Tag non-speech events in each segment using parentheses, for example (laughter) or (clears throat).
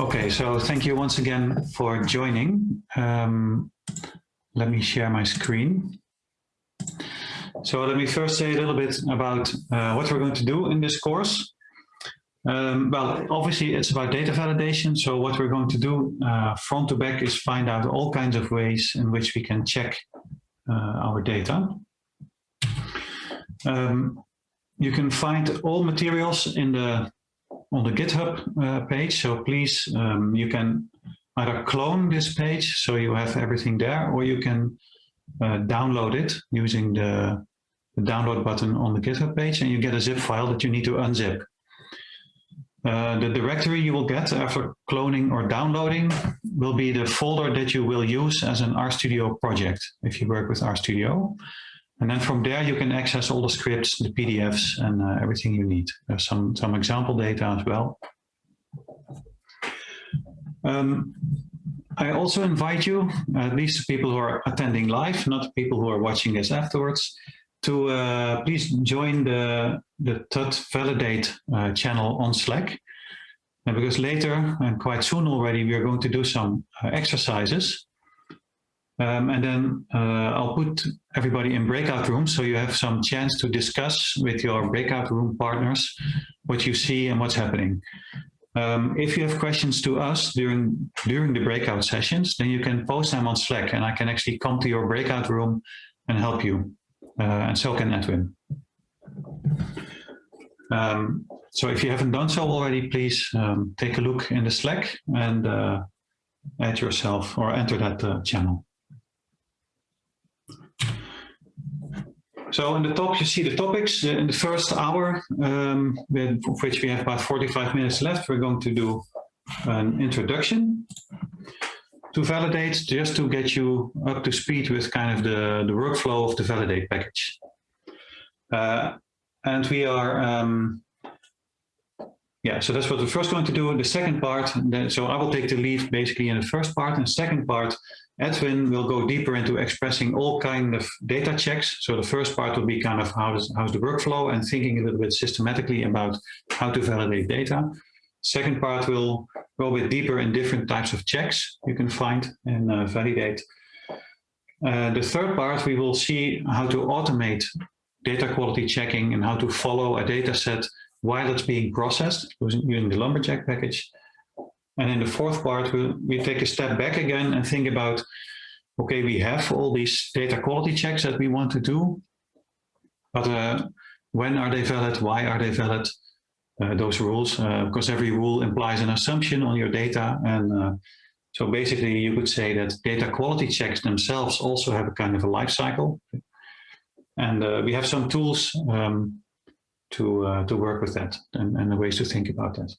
Okay, so thank you once again for joining. Um, let me share my screen. So let me first say a little bit about uh, what we're going to do in this course. Um, well, obviously it's about data validation. So what we're going to do uh, front to back is find out all kinds of ways in which we can check our data. Um, you can find all materials in the on the GitHub uh, page. So please, um, you can either clone this page so you have everything there, or you can uh, download it using the, the, download button on the GitHub page, and you get a zip file that you need to unzip. Uh, the directory you will get after cloning or downloading will be the folder that you will use as an RStudio project if you work with RStudio. And then from there, you can access all the scripts, the PDFs, and uh, everything you need. There's some, some example data as well. Um, I also invite you, at least people who are attending live, not people who are watching this afterwards, to uh, please join the, the TUT Validate uh, channel on Slack. And because later, and quite soon already, we are going to do some uh, exercises um, and then uh, I'll put everybody in breakout rooms so you have some chance to discuss with your breakout room partners what you see and what's happening. Um, if you have questions to us during during the breakout sessions, then you can post them on Slack and I can actually come to your breakout room and help you. Uh, and so can Edwin. Um, so if you haven't done so already, please um, take a look in the Slack and uh, add yourself or enter that uh, channel. So in the top, you see the topics. In the first hour, um, of which we have about 45 minutes left, we're going to do an introduction to validate, just to get you up to speed with kind of the, the workflow of the validate package. Uh, and we are, um, yeah, so that's what we're first going to do. The second part, so I will take the lead basically in the first part. And second part, Edwin will go deeper into expressing all kind of data checks. So the first part will be kind of how's, how's the workflow and thinking a little bit systematically about how to validate data. Second part will go a bit deeper in different types of checks you can find and uh, validate. Uh, the third part, we will see how to automate data quality checking and how to follow a data set while it's being processed using the Lumberjack package. And in the fourth part, we we take a step back again and think about, okay, we have all these data quality checks that we want to do, but uh, when are they valid? Why are they valid? Uh, those rules, uh, because every rule implies an assumption on your data. And uh, so basically you could say that data quality checks themselves also have a kind of a life cycle. And we have some tools um, to, to work with that and, and the ways to think about that.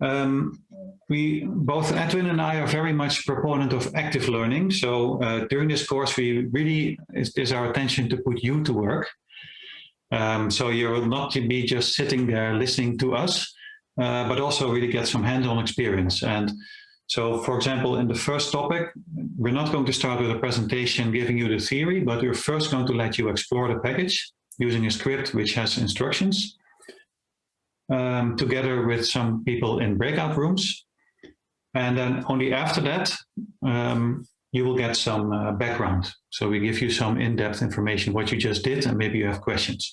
Um, we both Edwin and I are very much proponent of active learning. So uh, during this course, we really is, is, our attention to put you to work. Um, so you will not be just sitting there listening to us, uh, but also really get some hands-on experience. And so, for example, in the first topic, we're not going to start with a presentation giving you the theory, but we're first going to let you explore the package using a script which has instructions um, together with some people in breakout rooms. And then only after that, um, you will get some uh, background. So we give you some in-depth information, what you just did, and maybe you have questions.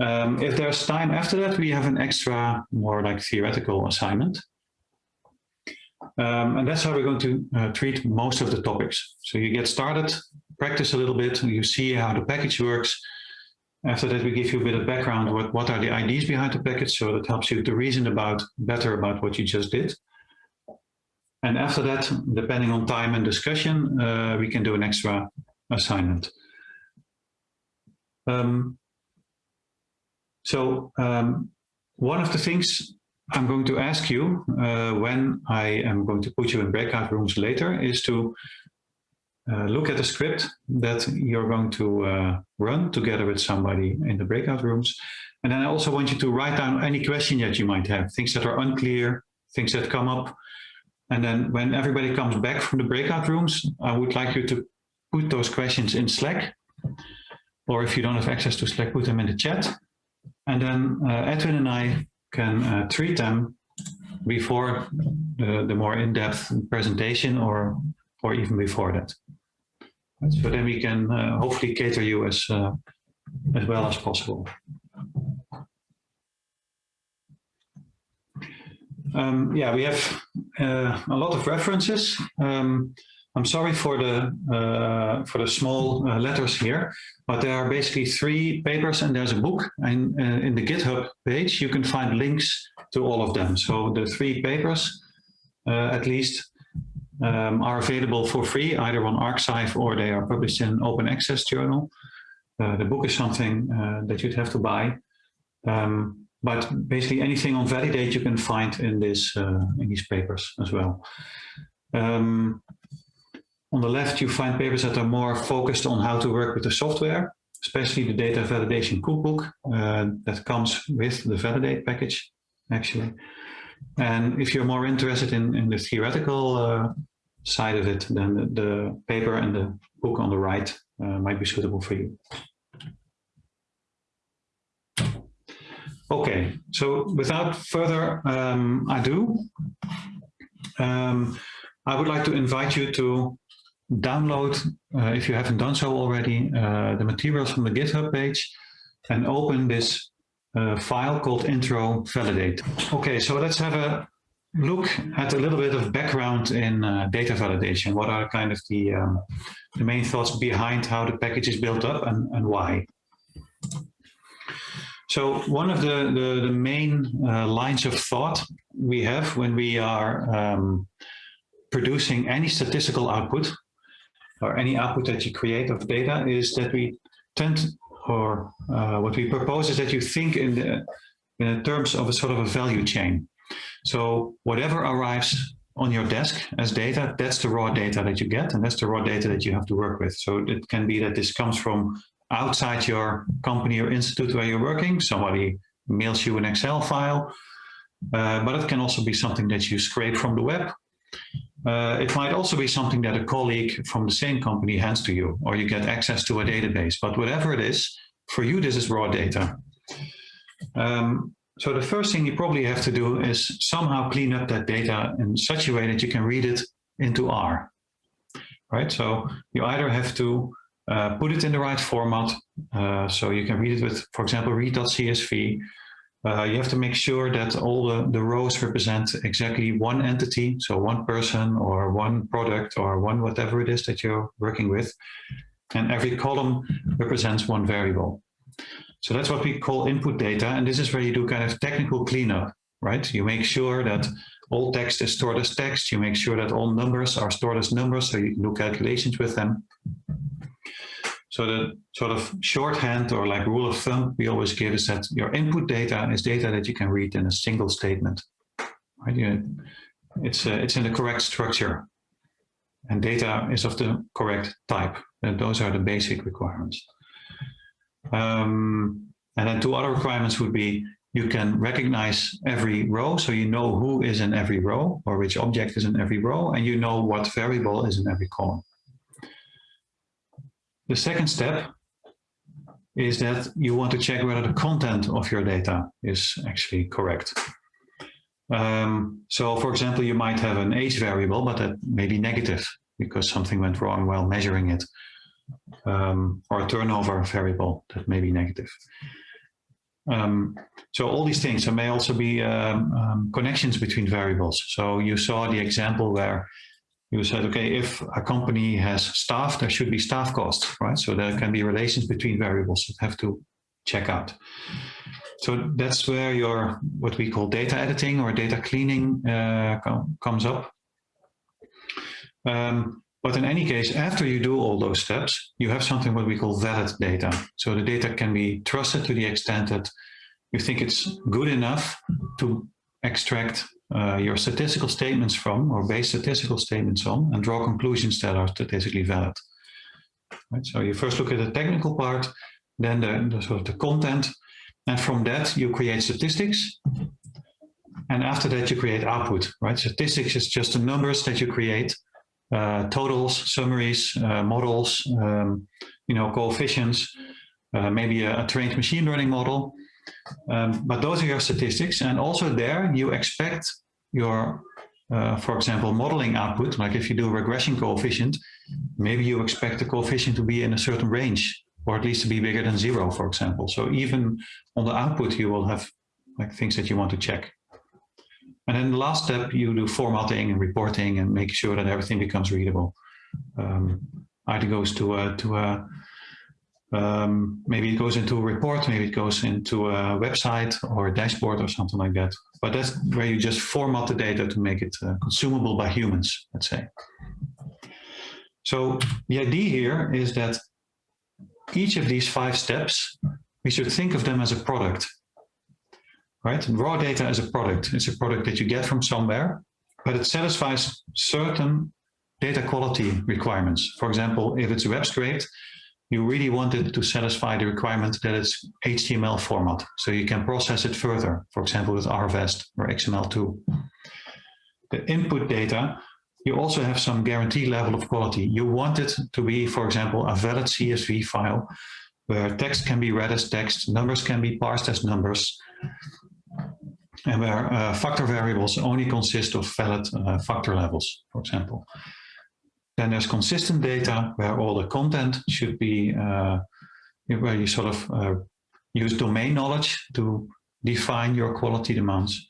Um, if there's time after that, we have an extra, more like theoretical assignment. Um, and that's how we're going to uh, treat most of the topics. So you get started, practice a little bit, you see how the package works, after that, we give you a bit of background, what, what are the ideas behind the package, so that helps you to reason about better about what you just did. And after that, depending on time and discussion, uh, we can do an extra assignment. Um, so um, one of the things I'm going to ask you uh, when I am going to put you in breakout rooms later is to uh, look at the script that you're going to uh, run together with somebody in the breakout rooms. And then I also want you to write down any question that you might have, things that are unclear, things that come up. And then when everybody comes back from the breakout rooms, I would like you to put those questions in Slack, or if you don't have access to Slack, put them in the chat. And then uh, Edwin and I can uh, treat them before the, the more in-depth presentation or, or even before that. So then we can uh, hopefully cater you as, uh, as well as possible. Um, yeah, we have uh, a lot of references. Um, I'm sorry for the uh, for the small uh, letters here, but there are basically three papers and there's a book. And uh, in the GitHub page, you can find links to all of them. So the three papers, uh, at least, um, are available for free, either on arXiv or they are published in an open access journal. Uh, the book is something that you'd have to buy. Um, but basically anything on validate you can find in this in these papers as well. Um, on the left, you find papers that are more focused on how to work with the software, especially the data validation cookbook uh, that comes with the validate package, actually. And if you're more interested in, in the theoretical uh, side of it, then the, the, paper and the book on the right uh, might be suitable for you. Okay, so without further um, ado, um, I would like to invite you to download, uh, if you haven't done so already, uh, the materials from the GitHub page and open this uh, file called intro validate. Okay, so let's have a look at a little bit of background in uh, data validation. What are kind of the, um, the main thoughts behind how the package is built up and, and why? So one of the, the, the main uh, lines of thought we have when we are um, producing any statistical output or any output that you create of data is that we tend or uh, what we propose is that you think in the in terms of a sort of a value chain. So whatever arrives on your desk as data, that's the raw data that you get, and that's the raw data that you have to work with. So it can be that this comes from outside your company or institute where you're working. Somebody mails you an Excel file, uh, but it can also be something that you scrape from the web. Uh, it might also be something that a colleague from the same company hands to you, or you get access to a database. But whatever it is, for you, this is raw data. Um, so the first thing you probably have to do is somehow clean up that data in such a way that you can read it into R. Right, so you either have to uh, put it in the right format, uh, so you can read it with, for example, read.csv, uh, you have to make sure that all the, the rows represent exactly one entity, so one person or one product or one whatever it is that you're working with. And every column represents one variable. So that's what we call input data. And this is where you do kind of technical cleanup, right? You make sure that all text is stored as text. You make sure that all numbers are stored as numbers, so you can do calculations with them. So the sort of shorthand or like rule of thumb we always give is that your input data is data that you can read in a single statement. Right? It's, uh, it's in the correct structure and data is of the correct type. And those are the basic requirements. Um, and then two other requirements would be you can recognize every row, so you know who is in every row or which object is in every row, and you know what variable is in every column. The second step is that you want to check whether the content of your data is actually correct. Um, so for example, you might have an age variable, but that may be negative because something went wrong while measuring it. Um, or a turnover variable that may be negative. Um, so all these things, there may also be um, um, connections between variables. So you saw the example where you said, okay, if a company has staff, there should be staff costs, right? So there can be relations between variables that have to check out. So that's where your, what we call data editing or data cleaning uh, com comes up. Um, but in any case, after you do all those steps, you have something what we call valid data. So the data can be trusted to the extent that you think it's good enough to extract uh, your statistical statements from or base statistical statements on and draw conclusions that are statistically valid. Right? So you first look at the technical part, then the, the, sort of the content, and from that you create statistics. And after that you create output, right? Statistics is just the numbers that you create uh, totals, summaries, uh, models, um, you know, coefficients, uh, maybe a, a, trained machine learning model. Um, but those are your statistics. And also there you expect your, uh, for example, modeling output, like if you do a regression coefficient, maybe you expect the coefficient to be in a certain range or at least to be bigger than zero, for example. So even on the output, you will have like things that you want to check. And then the last step, you do formatting and reporting and make sure that everything becomes readable. Um, either goes to a, to a um, maybe it goes into a report, maybe it goes into a website or a dashboard or something like that. But that's where you just format the data to make it uh, consumable by humans, let's say. So the idea here is that each of these five steps, we should think of them as a product right? Raw data is a product. It's a product that you get from somewhere, but it satisfies certain data quality requirements. For example, if it's web scraped, you really want it to satisfy the requirement that it's HTML format. So you can process it further, for example, with RVEST or XML2. The input data, you also have some guarantee level of quality. You want it to be, for example, a valid CSV file where text can be read as text, numbers can be parsed as numbers, and where uh, factor variables only consist of valid uh, factor levels, for example. Then there's consistent data where all the content should be, uh, where you sort of uh, use domain knowledge to define your quality demands.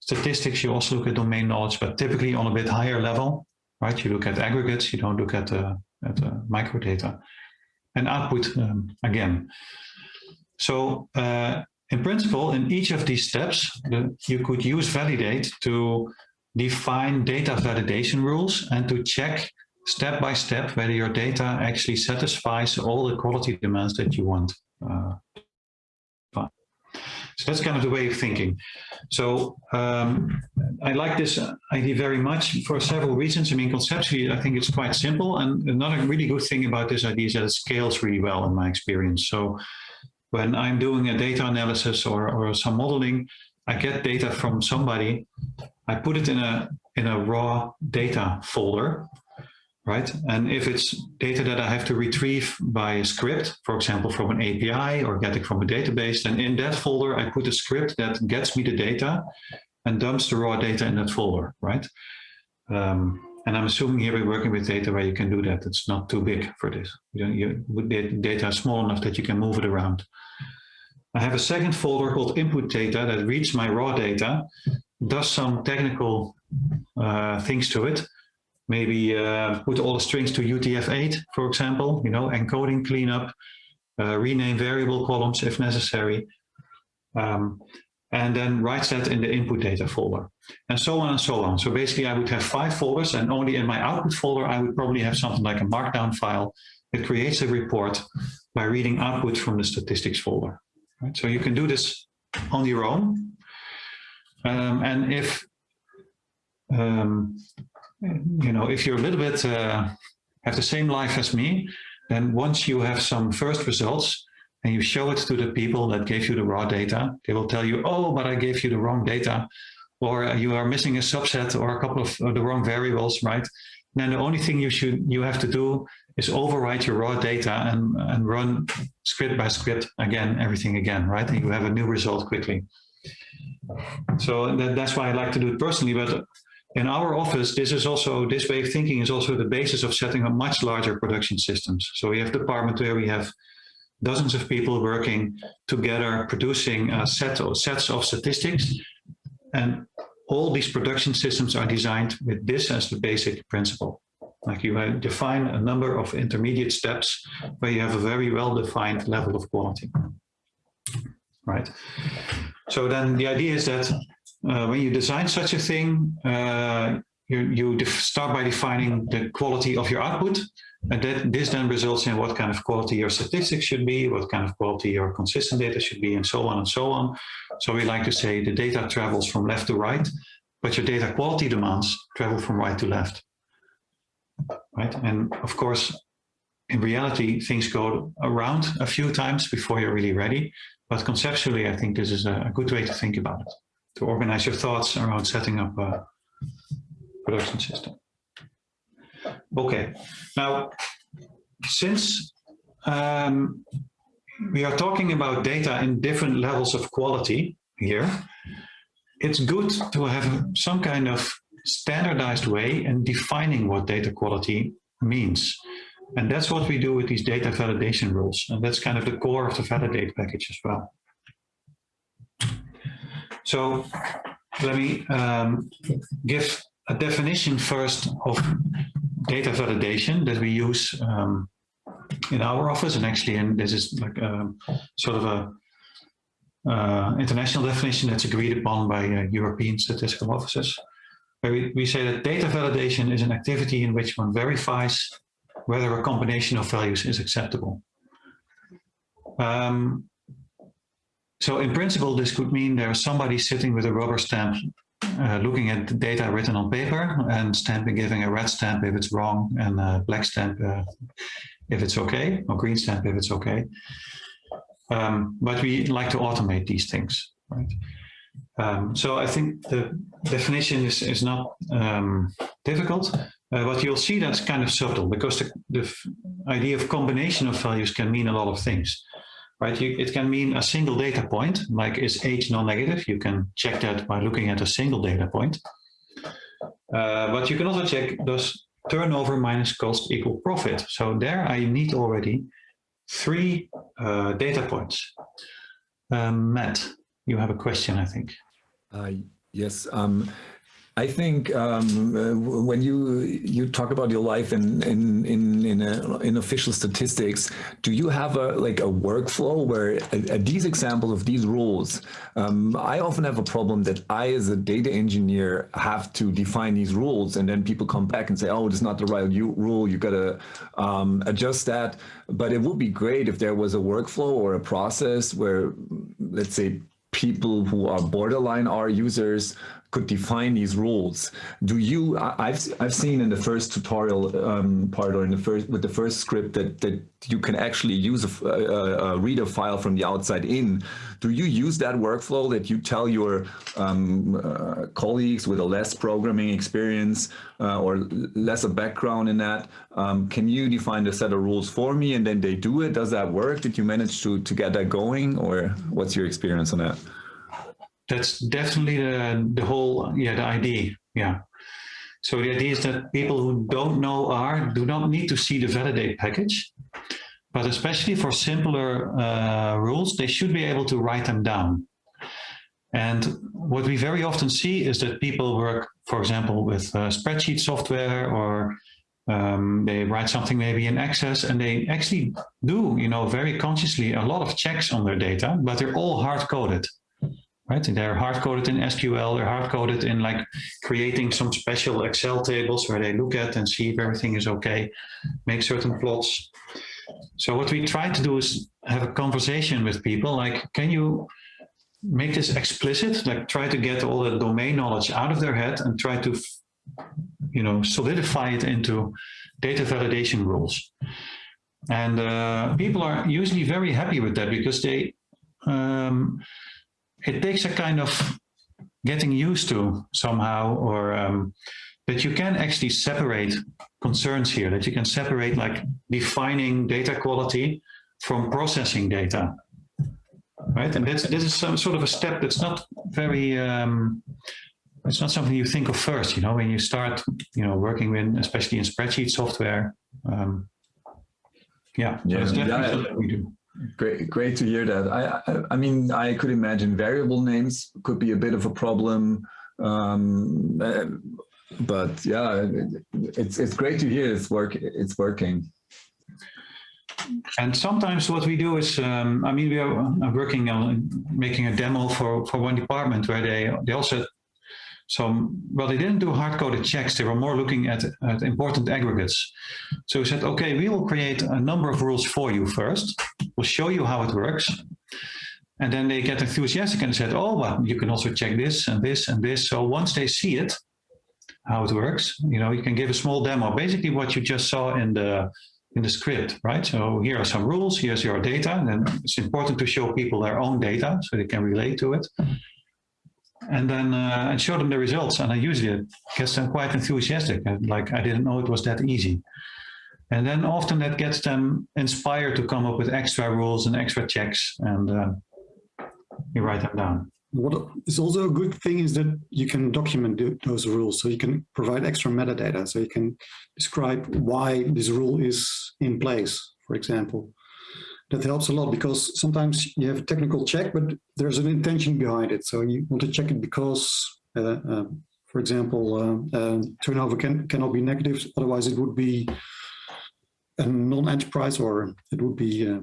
Statistics, you also look at domain knowledge, but typically on a bit higher level, right? You look at aggregates, you don't look at, uh, at microdata. And output, um, again. So in principle, in each of these steps, you could use validate to define data validation rules and to check step by step whether your data actually satisfies all the quality demands that you want. Uh, so that's kind of the way of thinking. So um, I like this idea very much for several reasons. I mean, conceptually, I think it's quite simple. And another really good thing about this idea is that it scales really well in my experience. So when I'm doing a data analysis or, or some modeling, I get data from somebody, I put it in a, in a raw data folder, right? And if it's data that I have to retrieve by a script, for example, from an API or get it from a database, then in that folder, I put a script that gets me the data and dumps the raw data in that folder, right? Um, and I'm assuming here we're working with data where you can do that. It's not too big for this. You, don't, you, data is small enough that you can move it around. I have a second folder called input data that reads my raw data, does some technical uh, things to it. Maybe uh, put all the strings to UTF-8, for example, you know, encoding cleanup, uh, rename variable columns if necessary. Um, and then writes that in the input data folder and so on and so on. So basically I would have five folders and only in my output folder, I would probably have something like a markdown file that creates a report by reading output from the statistics folder. Right? So you can do this on your own. Um, and if, um, you know, if you're a little bit, uh, have the same life as me, then once you have some first results, and you show it to the people that gave you the raw data, they will tell you, oh, but I gave you the wrong data, or uh, you are missing a subset or a couple of uh, the wrong variables, right? And then the only thing you should you have to do is overwrite your raw data and, and run script by script again, everything again, right? And you have a new result quickly. So that, that's why I like to do it personally, but in our office, this is also, this way of thinking is also the basis of setting up much larger production systems. So we have department where we have dozens of people working together, producing a set of, sets of statistics. And all these production systems are designed with this as the basic principle. Like you define a number of intermediate steps where you have a very well-defined level of quality. Right. So then the idea is that uh, when you design such a thing, uh, you, you start by defining the quality of your output and that this then results in what kind of quality your statistics should be, what kind of quality your consistent data should be, and so on and so on. So we like to say the data travels from left to right, but your data quality demands travel from right to left. Right? And of course, in reality, things go around a few times before you're really ready. But conceptually, I think this is a, good way to think about it, to organize your thoughts around setting up a production system. Okay, now, since um, we are talking about data in different levels of quality here, it's good to have some kind of standardized way in defining what data quality means. And that's what we do with these data validation rules. And that's kind of the core of the validate package as well. So let me um, give a definition first of data validation that we use um, in our office and actually and this is like a, um, sort of a uh, international definition that's agreed upon by uh, European statistical offices. Where we, we say that data validation is an activity in which one verifies whether a combination of values is acceptable. Um, so in principle, this could mean there's somebody sitting with a rubber stamp uh, looking at the data written on paper and stamping, giving a red stamp if it's wrong and a black stamp uh, if it's okay, or green stamp if it's okay. Um, but we like to automate these things, right? Um, so I think the definition is, is not um, difficult, uh, but you'll see that's kind of subtle because the, the idea of combination of values can mean a lot of things right? You, it can mean a single data point, like is age non-negative? You can check that by looking at a single data point. Uh, but you can also check does turnover minus cost equal profit. So there I need already three uh, data points. Um, Matt, you have a question, I think. Uh, yes. Um, I think um, uh, when you you talk about your life in in in in, a, in, official statistics, do you have a like a workflow where uh, these examples of these rules? Um, I often have a problem that I, as a data engineer, have to define these rules, and then people come back and say, "Oh, it's not the right rule. You got to um, adjust that." But it would be great if there was a workflow or a process where, let's say, people who are borderline R users could define these rules. Do you? I've I've seen in the first tutorial um, part or in the first with the first script that that you can actually use a, a, a, file from the outside in. Do you use that workflow that you tell your um, uh, colleagues with a less programming experience uh, or less a background in that? Um, can you define a set of rules for me and then they do it? Does that work? Did you manage to to get that going, or what's your experience on that? That's definitely the, the whole, yeah, the idea. Yeah. So the idea is that people who don't know R do not need to see the validate package, but especially for simpler uh, rules, they should be able to write them down. And what we very often see is that people work, for example, with uh, spreadsheet software or um, they write something maybe in Access and they actually do, you know, very consciously a lot of checks on their data, but they're all hard coded right? And They're hard-coded in SQL, they're hard-coded in like creating some special Excel tables where they look at and see if everything is okay, make certain plots. So what we try to do is have a conversation with people like, can you make this explicit? Like try to get all the domain knowledge out of their head and try to, you know, solidify it into data validation rules. And uh, people are usually very happy with that because they, um, it takes a kind of getting used to somehow or um, that you can actually separate concerns here, that you can separate like defining data quality from processing data, right? And this, this is some sort of a step that's not very, um, it's not something you think of first, you know, when you start, you know, working with, especially in spreadsheet software. Um, yeah, yeah, that's definitely yeah. we do. Great, great to hear that. I, I, I, mean, I could imagine variable names could be a bit of a problem, um, uh, but yeah, it's it's great to hear it's work it's working. And sometimes what we do is, um, I mean, we are working on making a demo for for one department where they they also so, well, they didn't do hard-coded checks. They were more looking at, at important aggregates. So we said, okay, we will create a number of rules for you first. We'll show you how it works. And then they get enthusiastic and said, oh, well, you can also check this and this and this. So once they see it, how it works, you know, you can give a small demo, basically what you just saw in the in the script, right? So here are some rules, here's your data, and it's important to show people their own data so they can relate to it. And then uh, show them the results. And I usually get them quite enthusiastic, And like I didn't know it was that easy. And then often that gets them inspired to come up with extra rules and extra checks, and uh, you write them down. What is also a good thing is that you can document those rules. So you can provide extra metadata. So you can describe why this rule is in place, for example. That helps a lot because sometimes you have a technical check, but there's an intention behind it. So you want to check it because, uh, uh, for example, uh, uh turnover can, cannot be negative. Otherwise it would be a non-enterprise or it would be, uh,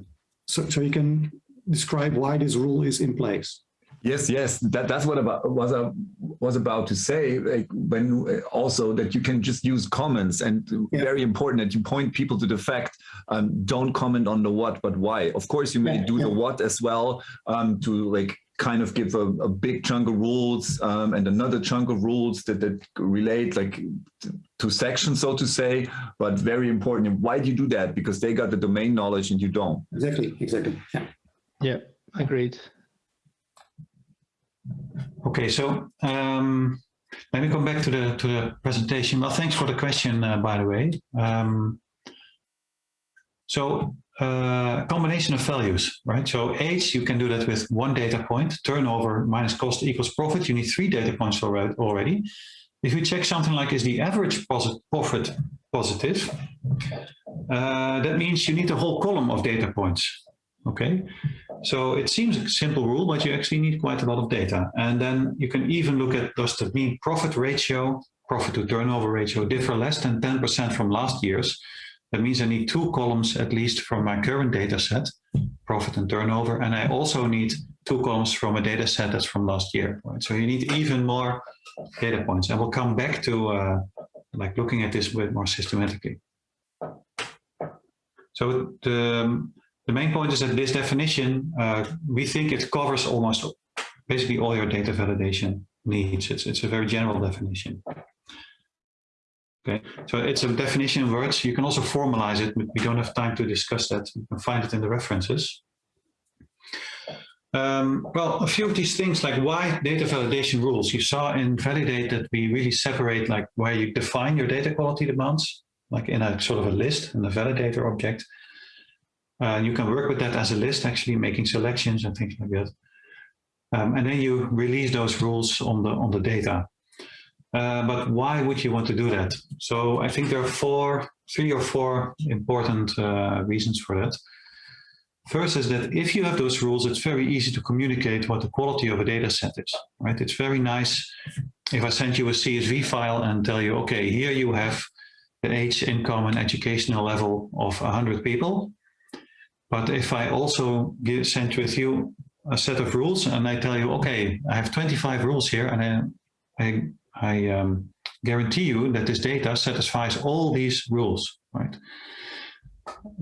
so, so you can describe why this rule is in place. Yes, yes, that, that's what about, was I was about to say. Like when also that you can just use comments, and yeah. very important that you point people to the fact. Um, don't comment on the what, but why. Of course, you may yeah, do yeah. the what as well um, to like kind of give a, a big chunk of rules um, and another chunk of rules that, that relate like to sections, so to say, but very important. Why do you do that? Because they got the domain knowledge and you don't. Exactly, exactly. Yeah, yeah agreed. Okay, so um, let me come back to the to the presentation. Well, thanks for the question, uh, by the way. Um, so uh, combination of values, right? So age, you can do that with one data point. Turnover minus cost equals profit. You need three data points already. If you check something like is the average posit profit positive, uh, that means you need a whole column of data points. Okay, so it seems a simple rule, but you actually need quite a lot of data. And then you can even look at does the mean profit ratio, profit to turnover ratio differ less than 10% from last year's? That means I need two columns at least from my current data set, profit and turnover. And I also need two columns from a data set that's from last year. Right? So you need even more data points. And we'll come back to uh, like looking at this a bit more systematically. So the the main point is that this definition, uh, we think it covers almost basically all your data validation needs. It's, it's a very general definition. Okay, so it's a definition in words. You can also formalize it, but we don't have time to discuss that. You can find it in the references. Um, well, a few of these things like why data validation rules. You saw in Validate that we really separate like where you define your data quality demands, like in a sort of a list in the validator object, uh, you can work with that as a list, actually making selections and things like that. Um, and then you release those rules on the on the data. Uh, but why would you want to do that? So I think there are four, three or four important uh, reasons for that. First is that if you have those rules, it's very easy to communicate what the quality of a data set is, right? It's very nice if I send you a CSV file and tell you, okay, here you have the age, income, and educational level of 100 people. But if I also send with you a set of rules and I tell you, okay, I have 25 rules here and I, I, I um, guarantee you that this data satisfies all these rules, right?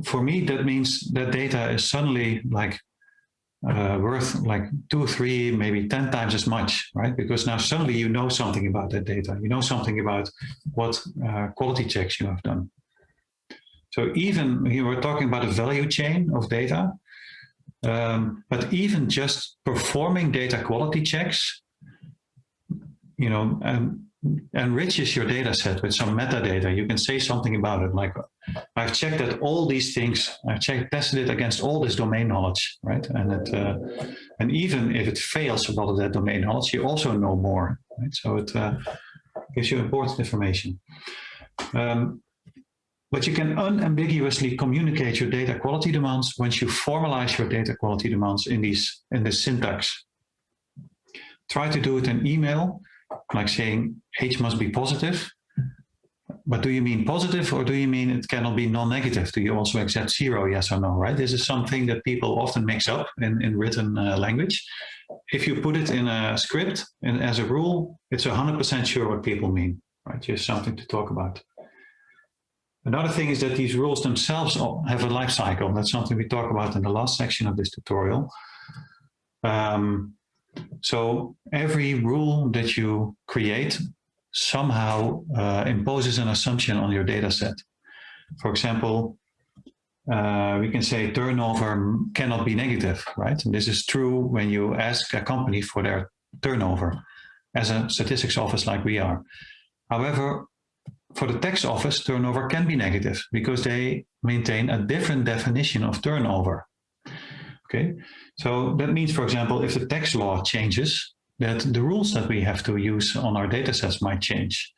For me, that means that data is suddenly like uh, worth like two, three, maybe 10 times as much, right? Because now suddenly you know something about that data. You know something about what uh, quality checks you have done. So even here we're talking about a value chain of data, um, but even just performing data quality checks, you know, um, enriches your data set with some metadata. You can say something about it, like I've checked that all these things, I've checked, tested it against all this domain knowledge, right? And it, uh, and even if it fails a lot of that domain knowledge, you also know more, right? So it uh, gives you important information. Um, but you can unambiguously communicate your data quality demands once you formalize your data quality demands in these in this syntax. Try to do it in email, like saying H must be positive. But do you mean positive or do you mean it cannot be non-negative? Do you also accept zero, yes or no, right? This is something that people often mix up in, in written uh, language. If you put it in a script and as a rule, it's 100% sure what people mean, right? Just something to talk about. Another thing is that these rules themselves have a life cycle. That's something we talk about in the last section of this tutorial. Um, so every rule that you create somehow uh, imposes an assumption on your data set. For example, uh, we can say turnover cannot be negative, right? And this is true when you ask a company for their turnover. as a statistics office like we are. However, for the tax office, turnover can be negative because they maintain a different definition of turnover. Okay, so that means, for example, if the tax law changes, that the rules that we have to use on our data sets might change.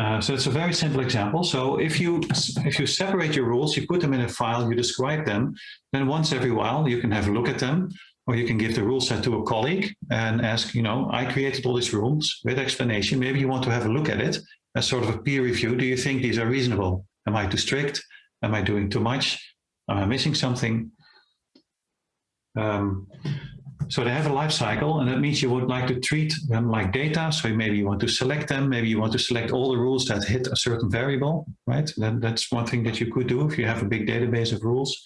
Uh, so it's a very simple example. So if you if you separate your rules, you put them in a file, you describe them, then once every while you can have a look at them, or you can give the rule set to a colleague and ask, you know, I created all these rules with explanation. Maybe you want to have a look at it as sort of a peer review. Do you think these are reasonable? Am I too strict? Am I doing too much? Am I missing something? Um, so they have a life cycle and that means you would like to treat them like data. So maybe you want to select them, maybe you want to select all the rules that hit a certain variable, right? That, that's one thing that you could do if you have a big database of rules.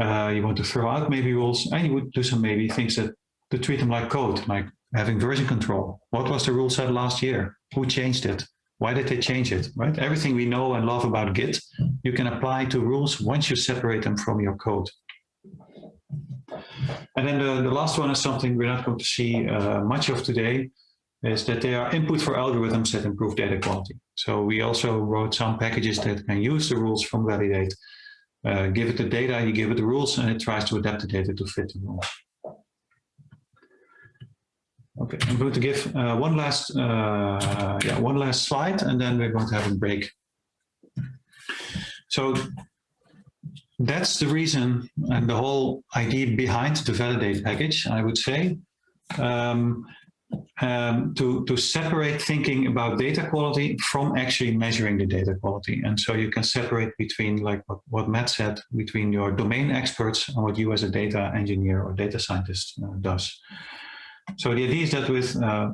Uh, you want to throw out maybe rules and you would do some maybe things that to treat them like code, like having version control. What was the rule set last year? Who changed it? Why did they change it, right? Everything we know and love about Git, you can apply to rules once you separate them from your code. And then the, the last one is something we're not going to see uh, much of today, is that they are input for algorithms that improve data quality. So we also wrote some packages that can use the rules from Validate, uh, give it the data, you give it the rules, and it tries to adapt the data to fit the rules. Okay, I'm going to give uh, one last, uh, yeah, one last slide, and then we're going to have a break. So that's the reason and the whole idea behind the validate package, I would say, um, um, to, to separate thinking about data quality from actually measuring the data quality. And so you can separate between, like what, what Matt said, between your domain experts and what you as a data engineer or data scientist uh, does. So the idea is that with uh,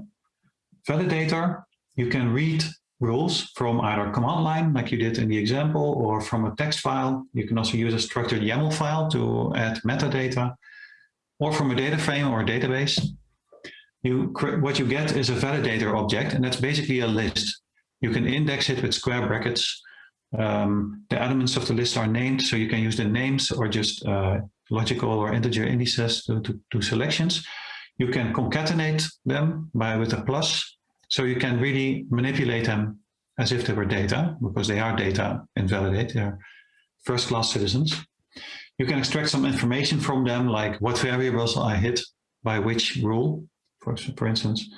Validator, you can read rules from either command line, like you did in the example, or from a text file. You can also use a structured YAML file to add metadata, or from a data frame or a database. You, what you get is a validator object, and that's basically a list. You can index it with square brackets. Um, the elements of the list are named, so you can use the names or just uh, logical or integer indices to, to, to selections. You can concatenate them by with a plus, so you can really manipulate them as if they were data, because they are data and validate, they're first-class citizens. You can extract some information from them, like what variables I hit by which rule, for, for instance.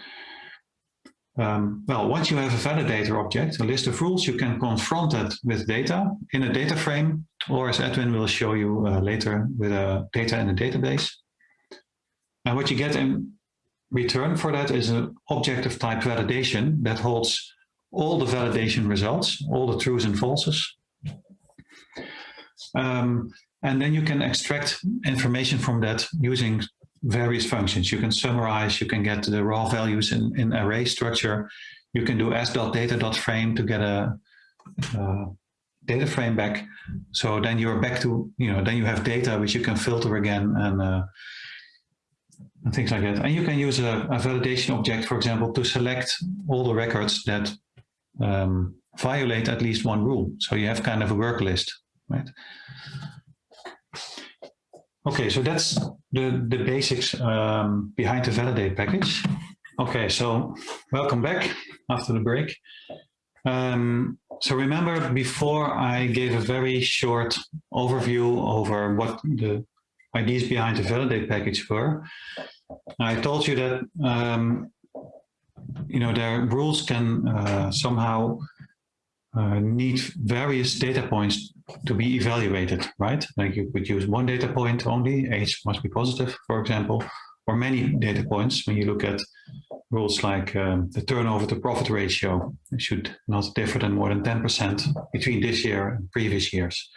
Um, well, once you have a validator object, a list of rules, you can confront it with data in a data frame, or as Edwin will show you uh, later, with a data in a database. And what you get in return for that is an object of type validation that holds all the validation results, all the truths and falses. Um, and then you can extract information from that using various functions. You can summarize, you can get the raw values in, in array structure. You can do as.data.frame to get a, a data frame back. So then you're back to, you know, then you have data which you can filter again and uh, and things like that. And you can use a, a, validation object, for example, to select all the records that um, violate at least one rule. So you have kind of a work list, right? Okay, so that's the, the basics um, behind the validate package. Okay, so welcome back after the break. Um, so remember before I gave a very short overview over what the ideas behind the validate package were. I told you that um, you know their rules can uh, somehow uh, need various data points to be evaluated, right? Like you could use one data point only, age must be positive, for example, or many data points when you look at rules like um, the turnover to profit ratio. Should not differ than more than 10% between this year and previous years.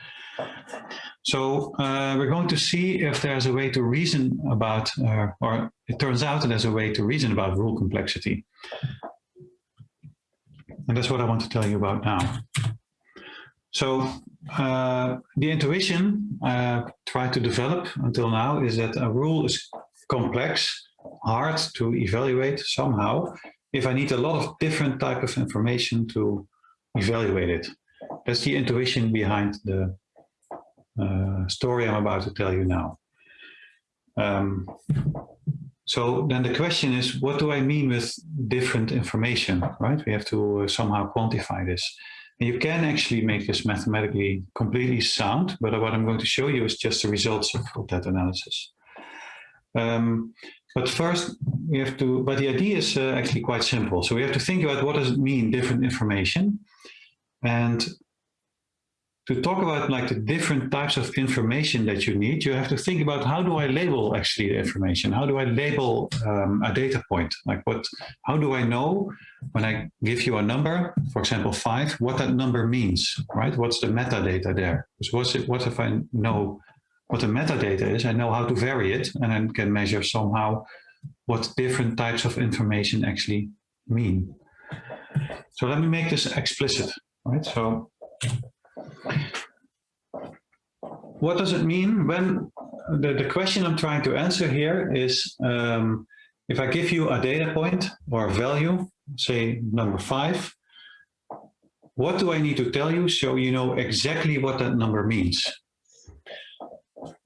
So uh, we're going to see if there's a way to reason about, uh, or it turns out that there's a way to reason about rule complexity. And that's what I want to tell you about now. So uh, the intuition I tried to develop until now is that a rule is complex, hard to evaluate somehow, if I need a lot of different type of information to evaluate it. That's the intuition behind the uh, story I'm about to tell you now. Um, So then the question is, what do I mean with different information, right? We have to uh, somehow quantify this. And you can actually make this mathematically completely sound, but what I'm going to show you is just the results of, that analysis. Um, but first, we have to, but the idea is uh, actually quite simple. So we have to think about what does it mean, different information. And to talk about like the different types of information that you need, you have to think about how do I label actually the information? How do I label um, a data point? Like what, how do I know when I give you a number, for example, five, what that number means, right? What's the metadata there? Because what's it, what if I know what the metadata is, I know how to vary it and then can measure somehow what different types of information actually mean. So let me make this explicit, right? So what does it mean when the, the question I'm trying to answer here is um, if I give you a data point or a value, say number five, what do I need to tell you so you know exactly what that number means?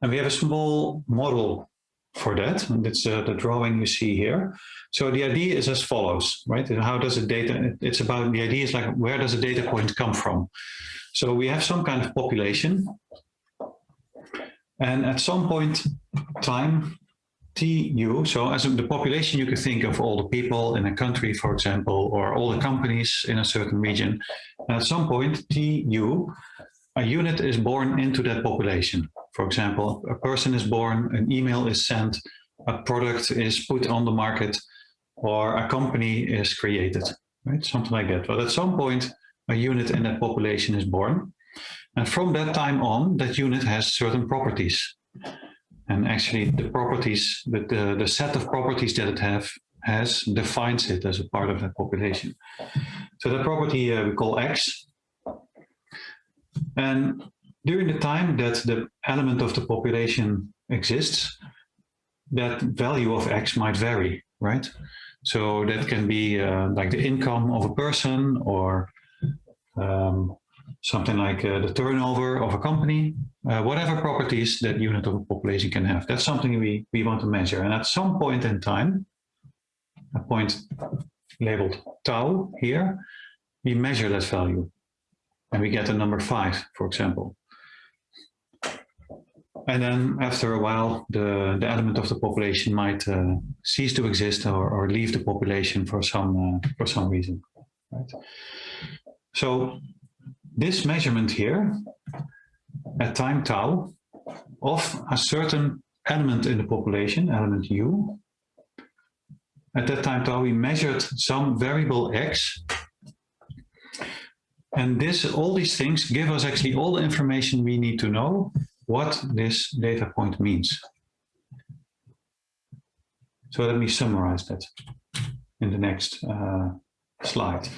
And we have a small model for that, and it's uh, the drawing you see here. So the idea is as follows, right? How does the data, it's about, the idea is like, where does a data point come from? So we have some kind of population. And at some point time, TU, so as the population, you can think of all the people in a country, for example, or all the companies in a certain region. And at some point, TU, a unit is born into that population. For example, a person is born, an email is sent, a product is put on the market, or a company is created, right? Something like that. But at some point, a unit in that population is born. And from that time on, that unit has certain properties. And actually the properties, the, the, the set of properties that it have has defines it as a part of that population. So that property uh, we call X. And during the time that the element of the population exists, that value of X might vary, right? So that can be uh, like the income of a person or um, something like uh, the turnover of a company, uh, whatever properties that unit of a population can have. That's something we, we want to measure. And at some point in time, a point labeled tau here, we measure that value. And we get a number five, for example. And then after a while, the, the element of the population might uh, cease to exist or, or leave the population for some, uh, for some reason. Right? So this measurement here at time tau of a certain element in the population, element u, at that time tau we measured some variable x and this, all these things give us actually all the information we need to know what this data point means. So let me summarize that in the next uh, slide.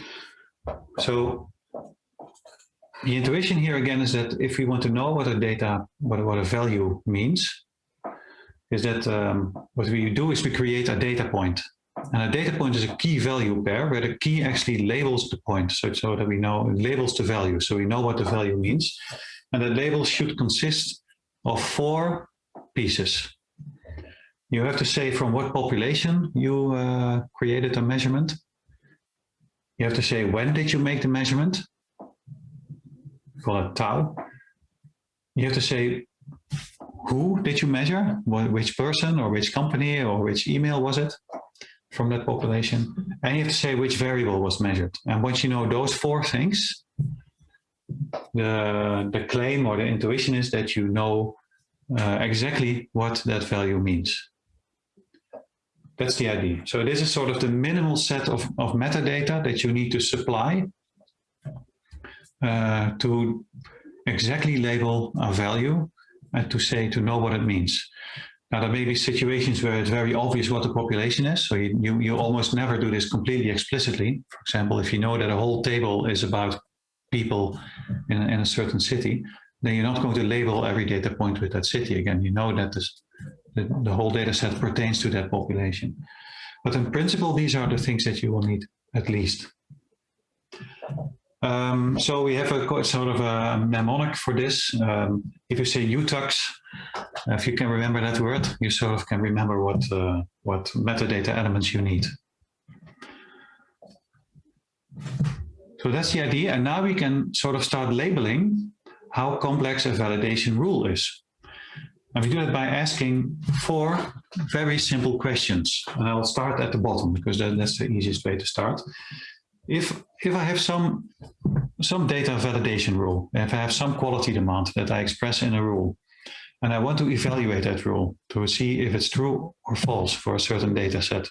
So the intuition here again is that if we want to know what a data, what, what a value means, is that um, what we do is we create a data point. And a data point is a key value pair where the key actually labels the point so, so that we know, it labels the value. So we know what the value means. And the label should consist of four pieces. You have to say from what population you uh, created a measurement. You have to say when did you make the measurement? It tau. You have to say who did you measure? Which person or which company or which email was it from that population? And you have to say which variable was measured. And once you know those four things, the, the claim or the intuition is that you know uh, exactly what that value means. That's the idea. So this is sort of the minimal set of, of metadata that you need to supply uh, to exactly label a value and to say, to know what it means. Now, there may be situations where it's very obvious what the population is. So you, you, you almost never do this completely explicitly. For example, if you know that a whole table is about people in, in a certain city, then you're not going to label every data point with that city. Again, you know that this, the, the whole data set pertains to that population. But in principle, these are the things that you will need at least. Um, so we have a sort of a mnemonic for this. Um, if you say UTAX, If you can remember that word, you sort of can remember what, uh, what metadata elements you need. So that's the idea. And now we can sort of start labeling how complex a validation rule is. And we do that by asking four very simple questions. And I'll start at the bottom because that, that's the easiest way to start. If, if I have some, some data validation rule, if I have some quality demand that I express in a rule, and I want to evaluate that rule to see if it's true or false for a certain data set,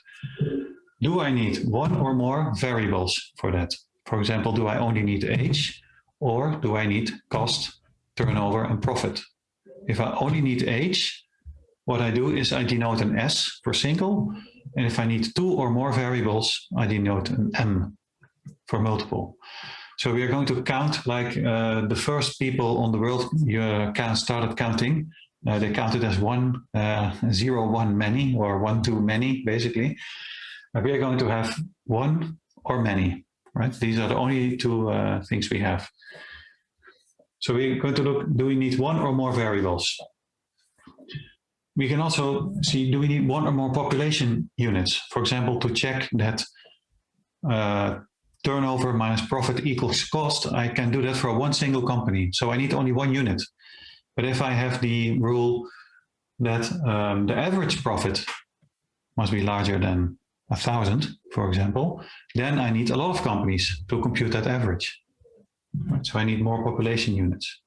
do I need one or more variables for that? For example, do I only need age or do I need cost, turnover and profit? If I only need age, what I do is I denote an S for single. And if I need two or more variables, I denote an M for multiple. So we are going to count like uh, the first people on the world uh, can started counting. Uh, they counted as one, uh, zero, one, many, or one, two, many, basically. we are going to have one or many, right? These are the only two uh, things we have. So we're going to look, do we need one or more variables? We can also see, do we need one or more population units? For example, to check that uh, turnover minus profit equals cost, I can do that for one single company. So I need only one unit. But if I have the rule that um, the average profit must be larger than a thousand, for example, then I need a lot of companies to compute that average. So I need more population units.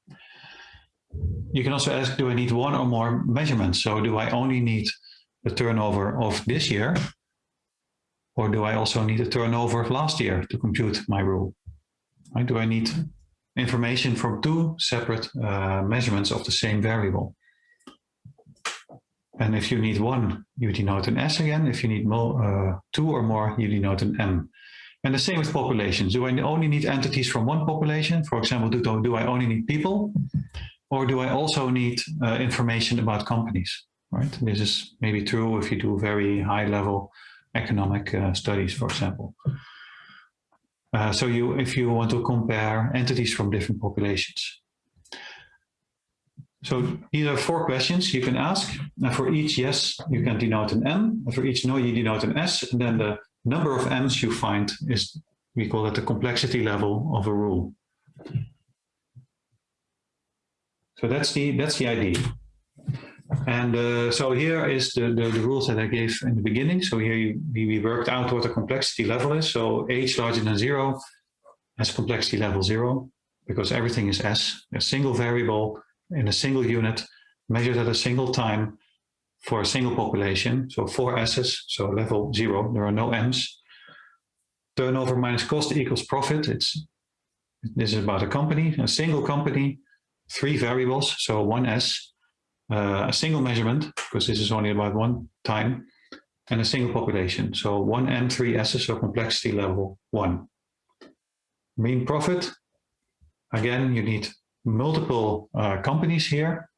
You can also ask, do I need one or more measurements? So do I only need the turnover of this year? Or do I also need a turnover of last year to compute my rule? Right, do I need information from two separate uh, measurements of the same variable? And if you need one, you denote an S again. If you need more, uh, two or more, you denote an M. And the same with populations. Do I only need entities from one population? For example, do, do I only need people? Or do I also need uh, information about companies? Right. This is maybe true if you do very high level economic uh, studies, for example. Uh, so you, if you want to compare entities from different populations. So these are four questions you can ask. And for each yes, you can denote an M. And for each no, you denote an S. And then the number of M's you find is, we call it the complexity level of a rule. So that's the, that's the idea. And uh, so here is the, the, the, rules that I gave in the beginning. So here you, we worked out what the complexity level is. So h larger than zero has complexity level zero because everything is s, a single variable in a single unit measured at a single time for a single population. So four S's, so level zero, there are no M's. Turnover minus cost equals profit. It's This is about a company, a single company, three variables, so one S, uh, a single measurement, because this is only about one time, and a single population. So one M, three S's, so complexity level one. Mean profit, again, you need multiple uh, companies here,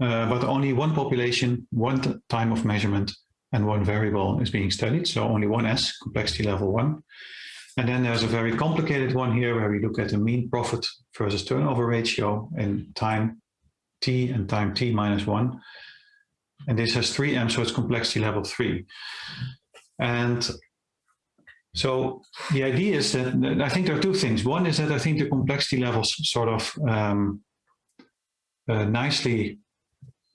uh, but only one population, one time of measurement, and one variable is being studied. So only one S, complexity level one. And then there's a very complicated one here where we look at the mean profit versus turnover ratio in time t and time t minus one. And this has three M, so it's complexity level three. And so the idea is that I think there are two things. One is that I think the complexity levels sort of um, uh, nicely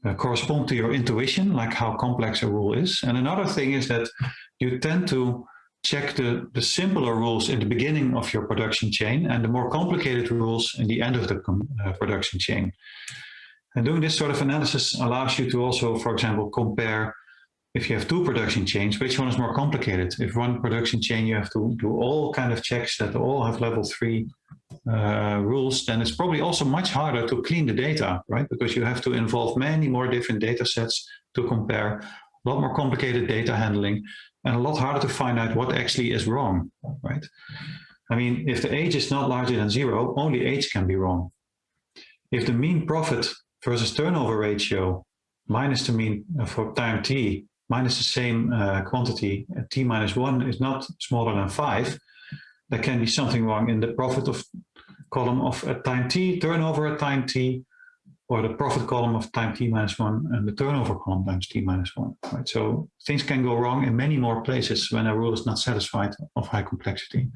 uh, correspond to your intuition, like how complex a rule is. And another thing is that you tend to check the, the simpler rules in the beginning of your production chain and the more complicated rules in the end of the uh, production chain. And doing this sort of analysis allows you to also, for example, compare if you have two production chains, which one is more complicated? If one production chain, you have to do all kind of checks that all have level three uh, rules, then it's probably also much harder to clean the data, right? Because you have to involve many more different data sets to compare, a lot more complicated data handling, and a lot harder to find out what actually is wrong, right? I mean, if the age is not larger than zero, only age can be wrong. If the mean profit versus turnover ratio minus the mean uh, for time t minus the same uh, quantity, uh, t minus 1 is not smaller than 5, there can be something wrong in the profit of column of at time t, turnover at time t, or the profit column of time t minus one and the turnover column times t minus one, right? So things can go wrong in many more places when a rule is not satisfied of high complexity.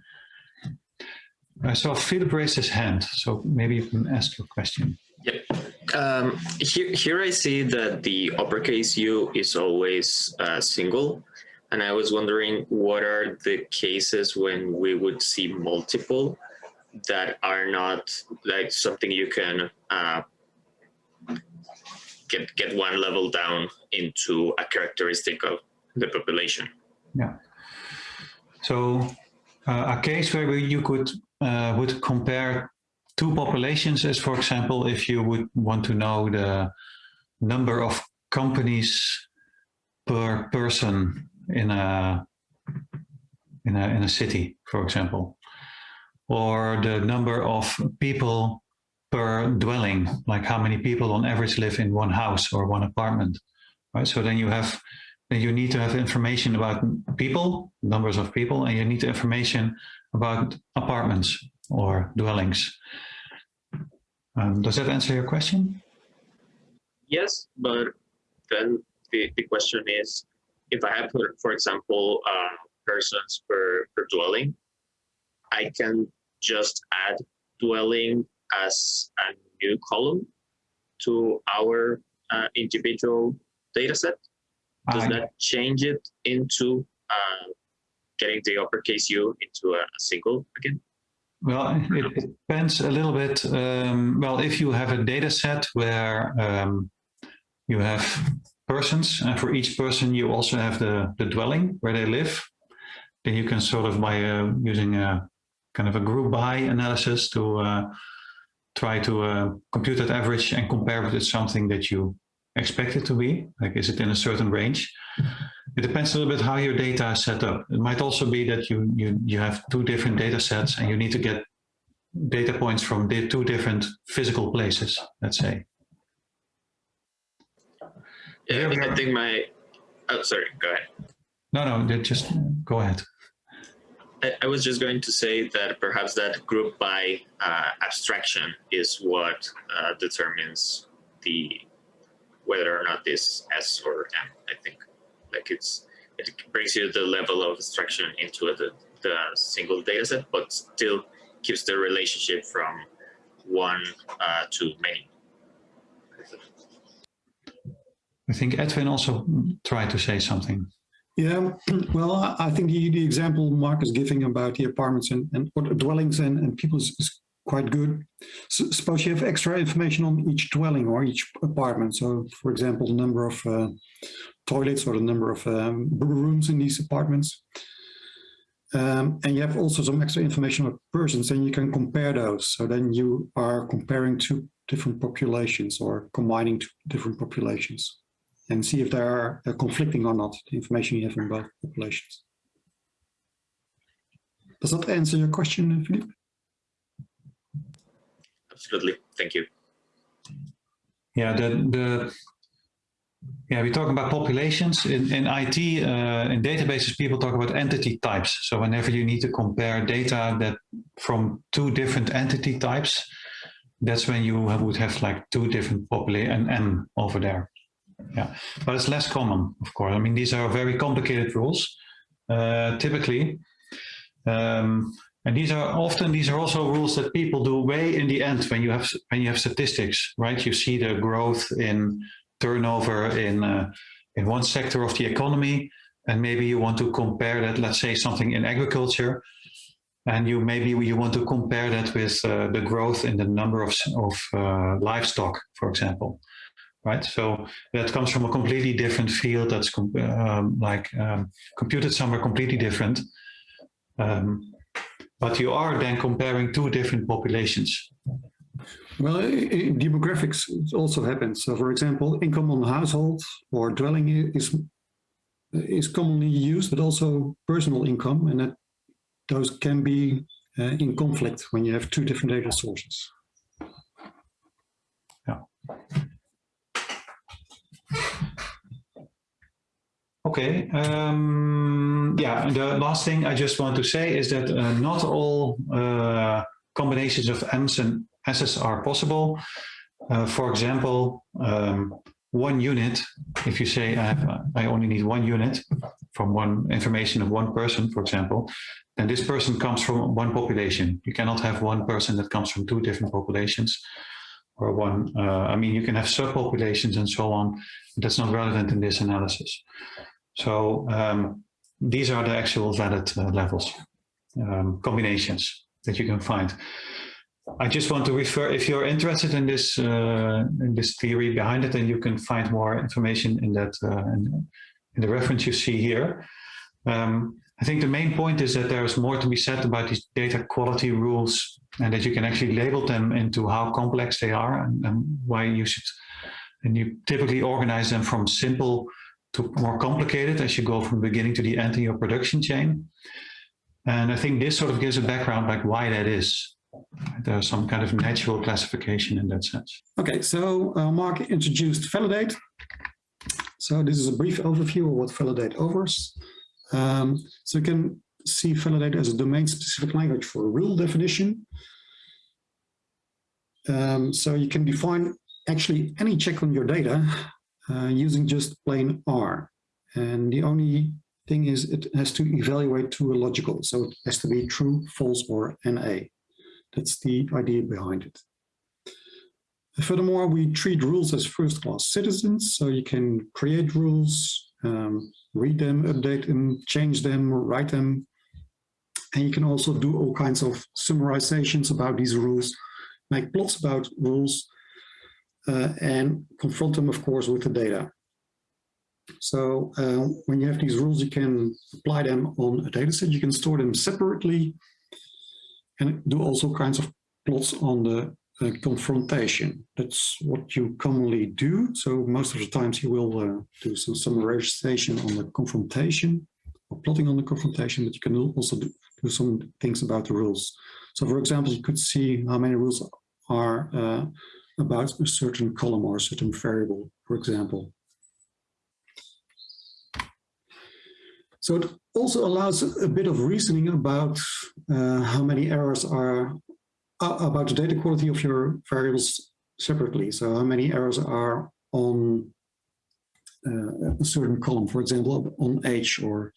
I saw Philip raise his hand, so maybe you can ask your question. Yep. Um, here, here I see that the uppercase U is always uh, single. And I was wondering what are the cases when we would see multiple that are not like something you can uh, get get one level down into a characteristic of the population. Yeah. So uh, a case where you could uh, would compare two populations is, for example, if you would want to know the number of companies per person in a in a in a city, for example, or the number of people per dwelling, like how many people on average live in one house or one apartment, right? So then you have then you need to have information about people, numbers of people, and you need information about apartments or dwellings. Um, does that answer your question? Yes, but then the, the question is, if I have, for example, uh, persons per, per dwelling, I can just add dwelling as a new column to our uh, individual data set? Does I- that change it into uh, getting the uppercase U into a, a single again? Well, it, depends a little bit. Um, well, if you have a data set where um, you have persons, and for each person you also have the, the dwelling where they live, then you can sort of by uh, using a kind of a group by analysis to uh, try to uh, compute that average and compare it with something that you expect it to be. Like, is it in a certain range? It depends a little bit how your data is set up. It might also be that you you you have two different data sets and you need to get data points from the two different physical places. Let's say. Yeah, Yeah, I, we I think my, oh, sorry, go ahead. No, no, just go ahead. I, I was just going to say that perhaps that group by uh, abstraction is what uh, determines the whether or not this S or M. I think like it's it brings you the level of abstraction into the, the single data set, but still keeps the relationship from one uh, to many. I think Edwin also tried to say something. Yeah, (clears throat) well, I- I think the, the example Mark is giving about the apartments and, and or dwellings and, and people is, is quite good. S suppose you have extra information on each dwelling or each apartment. So, for example, the number of uh, toilets or the number of um, rooms in these apartments. Um, and you have also some extra information on persons, and you can compare those. So then you are comparing two different populations or combining two different populations and see if they are uh, conflicting or not, the information you have on both populations. Does that answer your question, Philippe? Absolutely. Thank you. Yeah, the the yeah we talk about populations in in IT uh, in databases. People talk about entity types. So whenever you need to compare data that from two different entity types, that's when you would have like two different population and M over there. Yeah, but it's less common, of course. I mean, these are very complicated rules. Uh, typically, um, and these are often these are also rules that people do way in the end when you have when you have statistics, right? You see the growth in turnover in uh, in one sector of the economy, and maybe you want to compare that. Let's say something in agriculture, and you maybe you want to compare that with uh, the growth in the number of of uh, livestock, for example. Right, so that comes from a completely different field. That's com um, like um, computed somewhere completely different. Um, but you are then comparing two different populations. Well, demographics also happens. So, for example, income on household or dwelling is is commonly used, but also personal income, and that those can be uh, in conflict when you have two different data sources. Yeah. Okay. Um, yeah. The last thing I just want to say is that uh, not all uh, combinations of M's and S's are possible. uh, for example, um, one unit, if you say I, have, I only need one unit from one information of one person, for example, then this person comes from one population. You cannot have one person that comes from two different populations or one, uh, I mean, you can have subpopulations and so on. That's not relevant in this analysis. So um, these are the actual valid uh, levels, um, combinations that you can find. I just want to refer, if you're interested in this uh, in this theory behind it, then you can find more information in that uh, in, in, the reference you see here. Um, I think the main point is that there's more to be said about these data quality rules and that you can actually label them into how complex they are and, and why you should, and you typically organize them from simple to more complicated as you go from the beginning to the end in your production chain. And I think this sort of gives a background like why that is. There's some kind of natural classification in that sense. Okay, so uh, Mark introduced Validate. So this is a brief overview of what Validate offers. Um, so you can see Validate as a domain-specific language for a rule definition. Um, so you can define actually any check on your data uh, using just plain R. And the only thing is it has to evaluate to a logical. So it has to be true, false, or NA. That's the idea behind it. Furthermore, we treat rules as first-class citizens, so you can create rules, um, read them, update them, change them, write them. And you can also do all kinds of summarizations about these rules, make plots about rules, uh, and confront them, of course, with the data. So uh, when you have these rules, you can apply them on a data set. You can store them separately and do also kinds of plots on the uh, confrontation. That's what you commonly do. So most of the times you will uh, do some summarization on the confrontation or plotting on the confrontation, but you can also do, do, some things about the rules. So for example, you could see how many rules are uh, about a certain column or a certain variable, for example. So it also allows a bit of reasoning about uh, how many errors are uh, about the data quality of your variables separately. So how many errors are on uh, a certain column, for example, on age or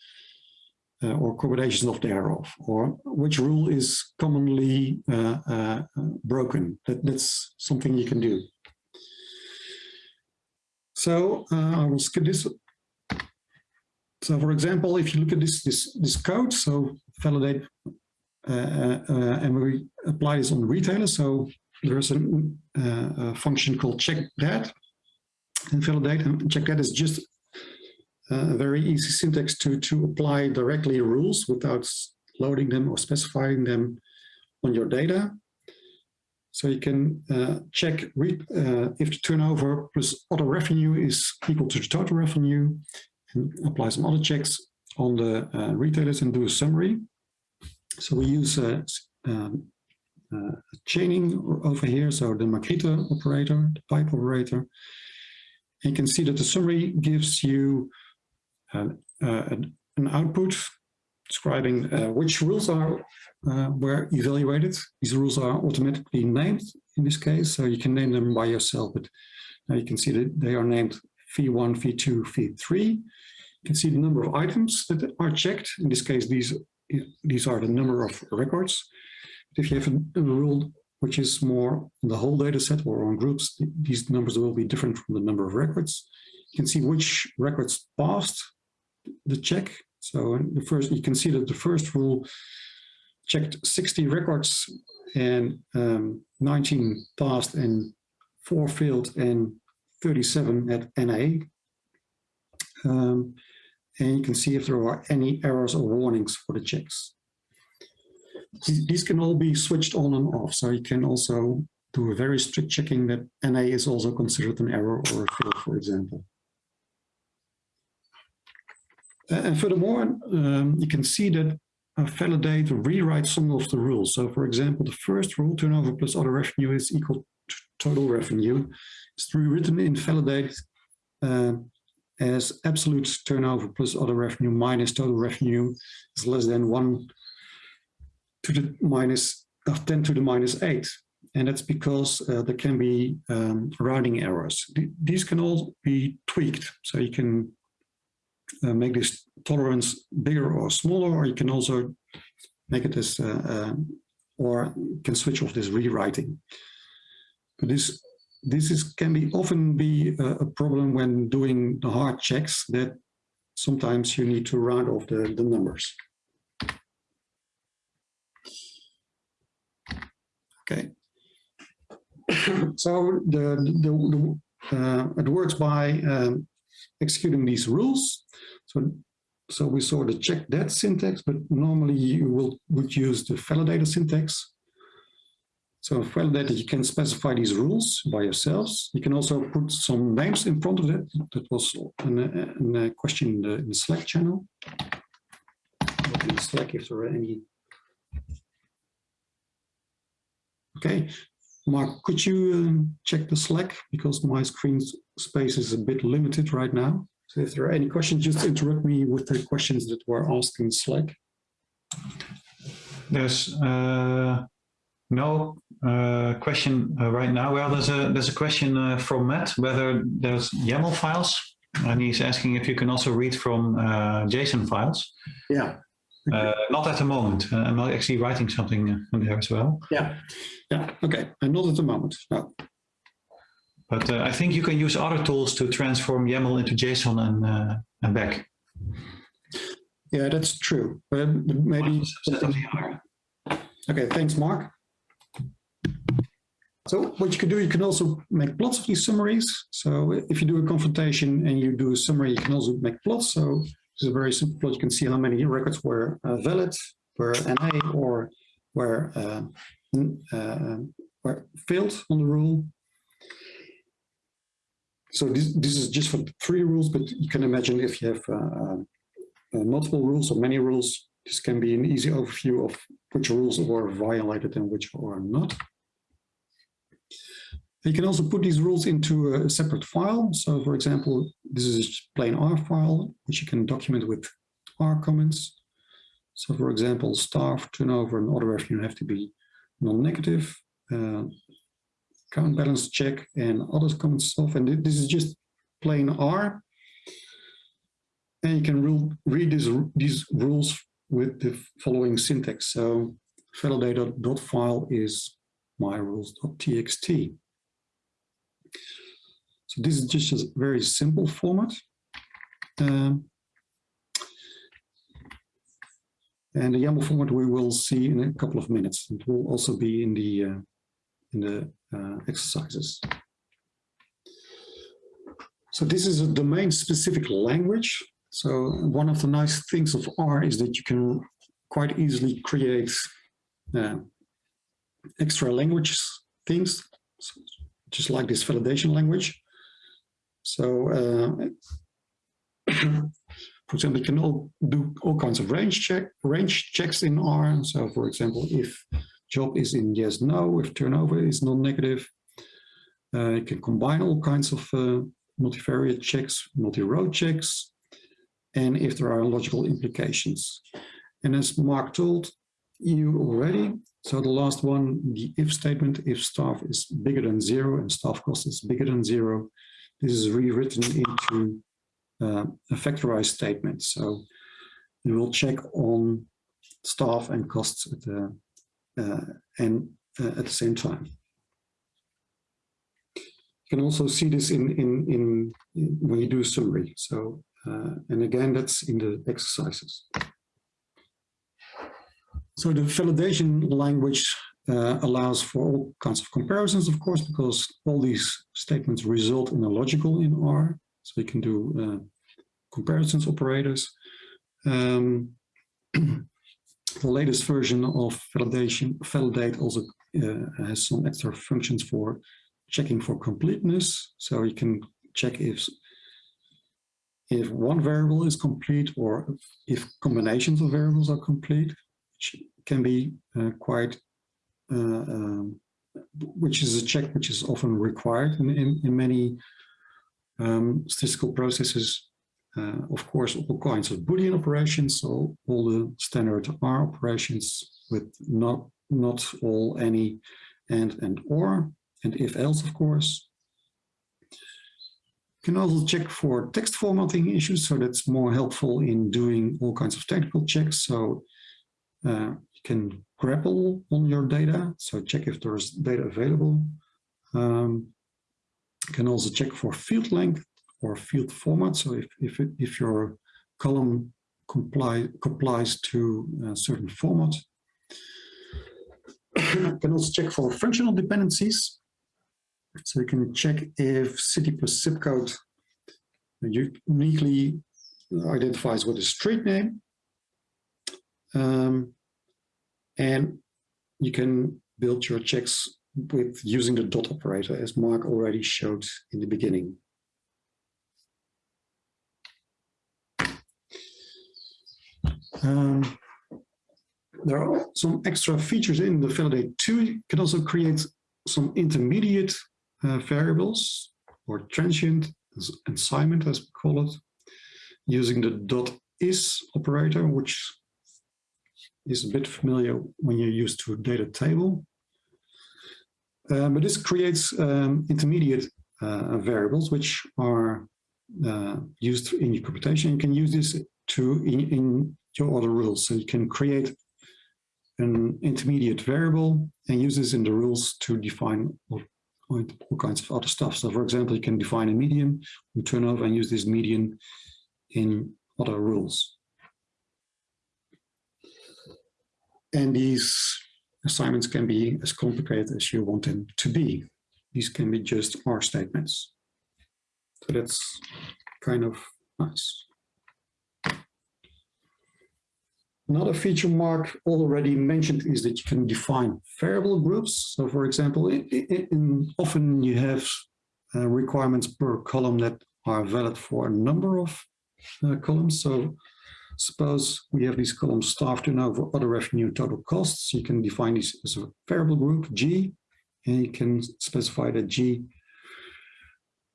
uh, or combinations of thereof, or which rule is commonly uh, uh, broken. That, that's something you can do. So I will skip this so for example, if you look at this, this, this code, so validate, uh, uh, and we apply this on retailers. So there's a, uh, a, function called check that and validate and check that is just a very easy syntax to, to apply directly rules without loading them or specifying them on your data. So you can uh, check uh, if the turnover plus other revenue is equal to the total revenue and apply some other checks on the uh, retailers and do a summary. So we use uh, um, uh, chaining over here, so the magrittr operator, the pipe operator. You can see that the summary gives you uh, uh, an output describing uh, which rules are were evaluated. These rules are automatically named in this case, so you can name them by yourself, but now you can see that they are named V1, V2, V3. You can see the number of items that are checked. In this case, these, these are the number of records. If you have a, a rule which is more on the whole data set or on groups, these numbers will be different from the number of records. You can see which records passed the check. So the first, you can see that the first rule checked 60 records and um, 19 passed and four failed and 37 at NA. Um, and you can see if there are any errors or warnings for the checks. These can all be switched on and off, so you can also do a very strict checking that NA is also considered an error or a fail, for example. And furthermore, um, you can see that uh, validate rewrite some of the rules. So for example, the first rule, turnover plus other revenue is equal to total revenue rewritten in validate uh, as absolute turnover plus other revenue minus total revenue is less than 1 to the minus of 10 to the minus 8. and that's because uh, there can be um, rounding errors. Th these can all be tweaked, so you can uh, make this tolerance bigger or smaller, or you can also make it as, uh, uh, or can switch off this rewriting. But this this is can be often be a, a problem when doing the hard checks that sometimes you need to round off the, the numbers. Okay. (coughs) so the, the, the uh, it works by um, executing these rules. So, so we saw the check that syntax, but normally you will would use the validator syntax. So validator, you can specify these rules by yourselves. You can also put some names in front of it. That was a question in the, in the Slack channel. In Slack, if there are any Okay, Mark, could you um, check the Slack because my screen space is a bit limited right now. So if there are any questions, just interrupt me with the questions that were asked in Slack. There's uh, no uh, question uh, right now. Well, there's a there's a question uh, from Matt whether there's YAML files, and he's asking if you can also read from uh, JSON files. Yeah. Uh, not at the moment. I'm not actually writing something in there as well. Yeah. Yeah, okay, and not at the moment, no. But uh, I think you can use other tools to transform YAML into JSON and, uh, and back. Yeah, that's true. But maybe Okay, thanks, Mark. So what you can do, you can also make plots of these summaries. So if you do a confrontation and you do a summary, you can also make plots. So this is a very simple plot. You can see how many records were uh, valid, were NA, or were uh, uh, failed on the rule. So this, this is just for three rules, but you can imagine if you have uh, uh, multiple rules or many rules, this can be an easy overview of which rules were violated and which are not. You can also put these rules into a separate file. So for example, this is a plain R file, which you can document with R comments. So for example, staff, turnover, and other revenue have to be non-negative, uh, count balance check and other common stuff. And this is just plain R. And you can rule, read these, these rules with the following syntax. So validator.file is my rules.txt. So this is just a very simple format. Um, And the YAML format we will see in a couple of minutes. It will also be in the uh, in the uh, exercises. So this is a domain-specific language. So one of the nice things of R is that you can quite easily create uh, extra language things, just like this validation language. So uh, (clears throat) for example, you can all do all kinds of range check range checks in R. So for example, if job is in yes, no, if turnover is non-negative, uh, you can combine all kinds of uh, multivariate checks, multi-row checks, and if there are logical implications. And as Mark told you already, so the last one, the if statement, if staff is bigger than zero and staff cost is bigger than zero, this is rewritten into uh, a factorized statement. So we will check on staff and costs at the, uh, and uh, at the same time. You can also see this in, in, in, in when you do a summary. So, uh, and again, that's in the exercises. So the validation language uh, allows for all kinds of comparisons, of course, because all these statements result in a logical in R. So we can do uh, comparisons operators. Um, (clears throat) the latest version of validation, validate also uh, has some extra functions for checking for completeness. So you can check if if one variable is complete or if combinations of variables are complete, which can be uh, quite, um, which is a check which is often required in, in, in many um, statistical processes uh, of course, all kinds of Boolean operations, so all the standard R operations with not, not all any and, and or, and if else, of course. You can also check for text formatting issues, so that's more helpful in doing all kinds of technical checks. So uh, can grepl on your data, so check if there's data available. Um, you can also check for field length or field format. So if, if, it, if your column comply, complies to a certain format. you (coughs) can also check for functional dependencies. So you can check if city plus zip code uniquely identifies with a street name. Um, and you can build your checks with using the dot operator as Mark already showed in the beginning. Um, there are some extra features in the validate 2. You can also create some intermediate uh, variables or transient assignment, as we call it, using the dot is operator, which is a bit familiar when you're used to a data table. Um, but this creates um, intermediate uh, variables which are uh, used in your computation. You can use this to in, in your other rules. So you can create an intermediate variable and use this in the rules to define all, all kinds of other stuff. So for example, you can define a median, turnover, and use this median in other rules. And these assignments can be as complicated as you want them to be. These can be just R statements. So that's kind of nice. Another feature Mark already mentioned is that you can define variable groups. So for example, in, often you have uh, requirements per column that are valid for a number of uh, columns. So suppose we have these columns staff turnover, other revenue, total costs. You can define these as a variable group, G, and you can specify that G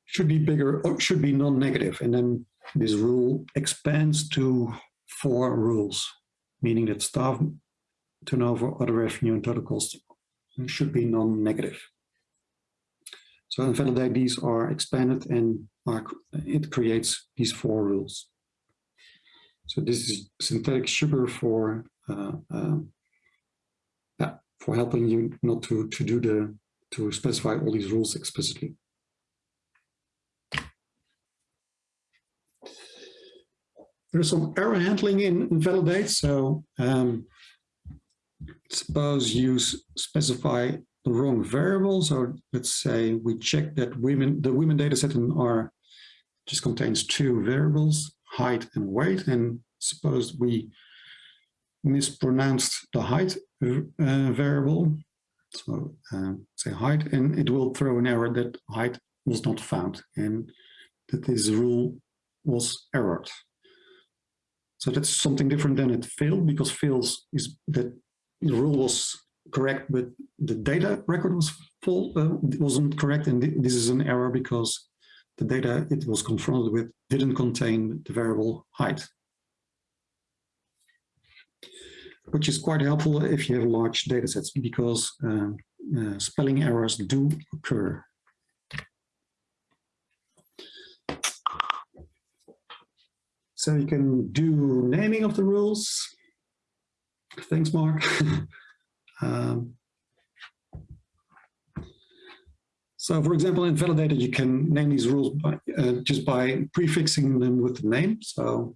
should be bigger or should be non-negative. And then this rule expands to four rules meaning that staff turnover, other revenue, and total costs should be non-negative. So invalidate these are expanded and are, it creates these four rules. So this is synthetic sugar for uh, um, yeah, for helping you not to to do the to specify all these rules explicitly. there's some error handling in validate. So um, suppose you specify the wrong variable. So let's say we check that women, the women data set in R just contains two variables, height and weight. And suppose we mispronounced the height uh, variable. So uh, say height, and it will throw an error that height was not found and that this rule was errored. So that's something different than it failed because fails is that the rule was correct, but the data record was full, uh, wasn't correct. And this is an error because the data it was confronted with didn't contain the variable height. Which is quite helpful if you have large data sets because uh, uh, spelling errors do occur. So you can do naming of the rules. Thanks, Mark. (laughs) um, so for example, in validator, you can name these rules by, uh, just by prefixing them with the name. So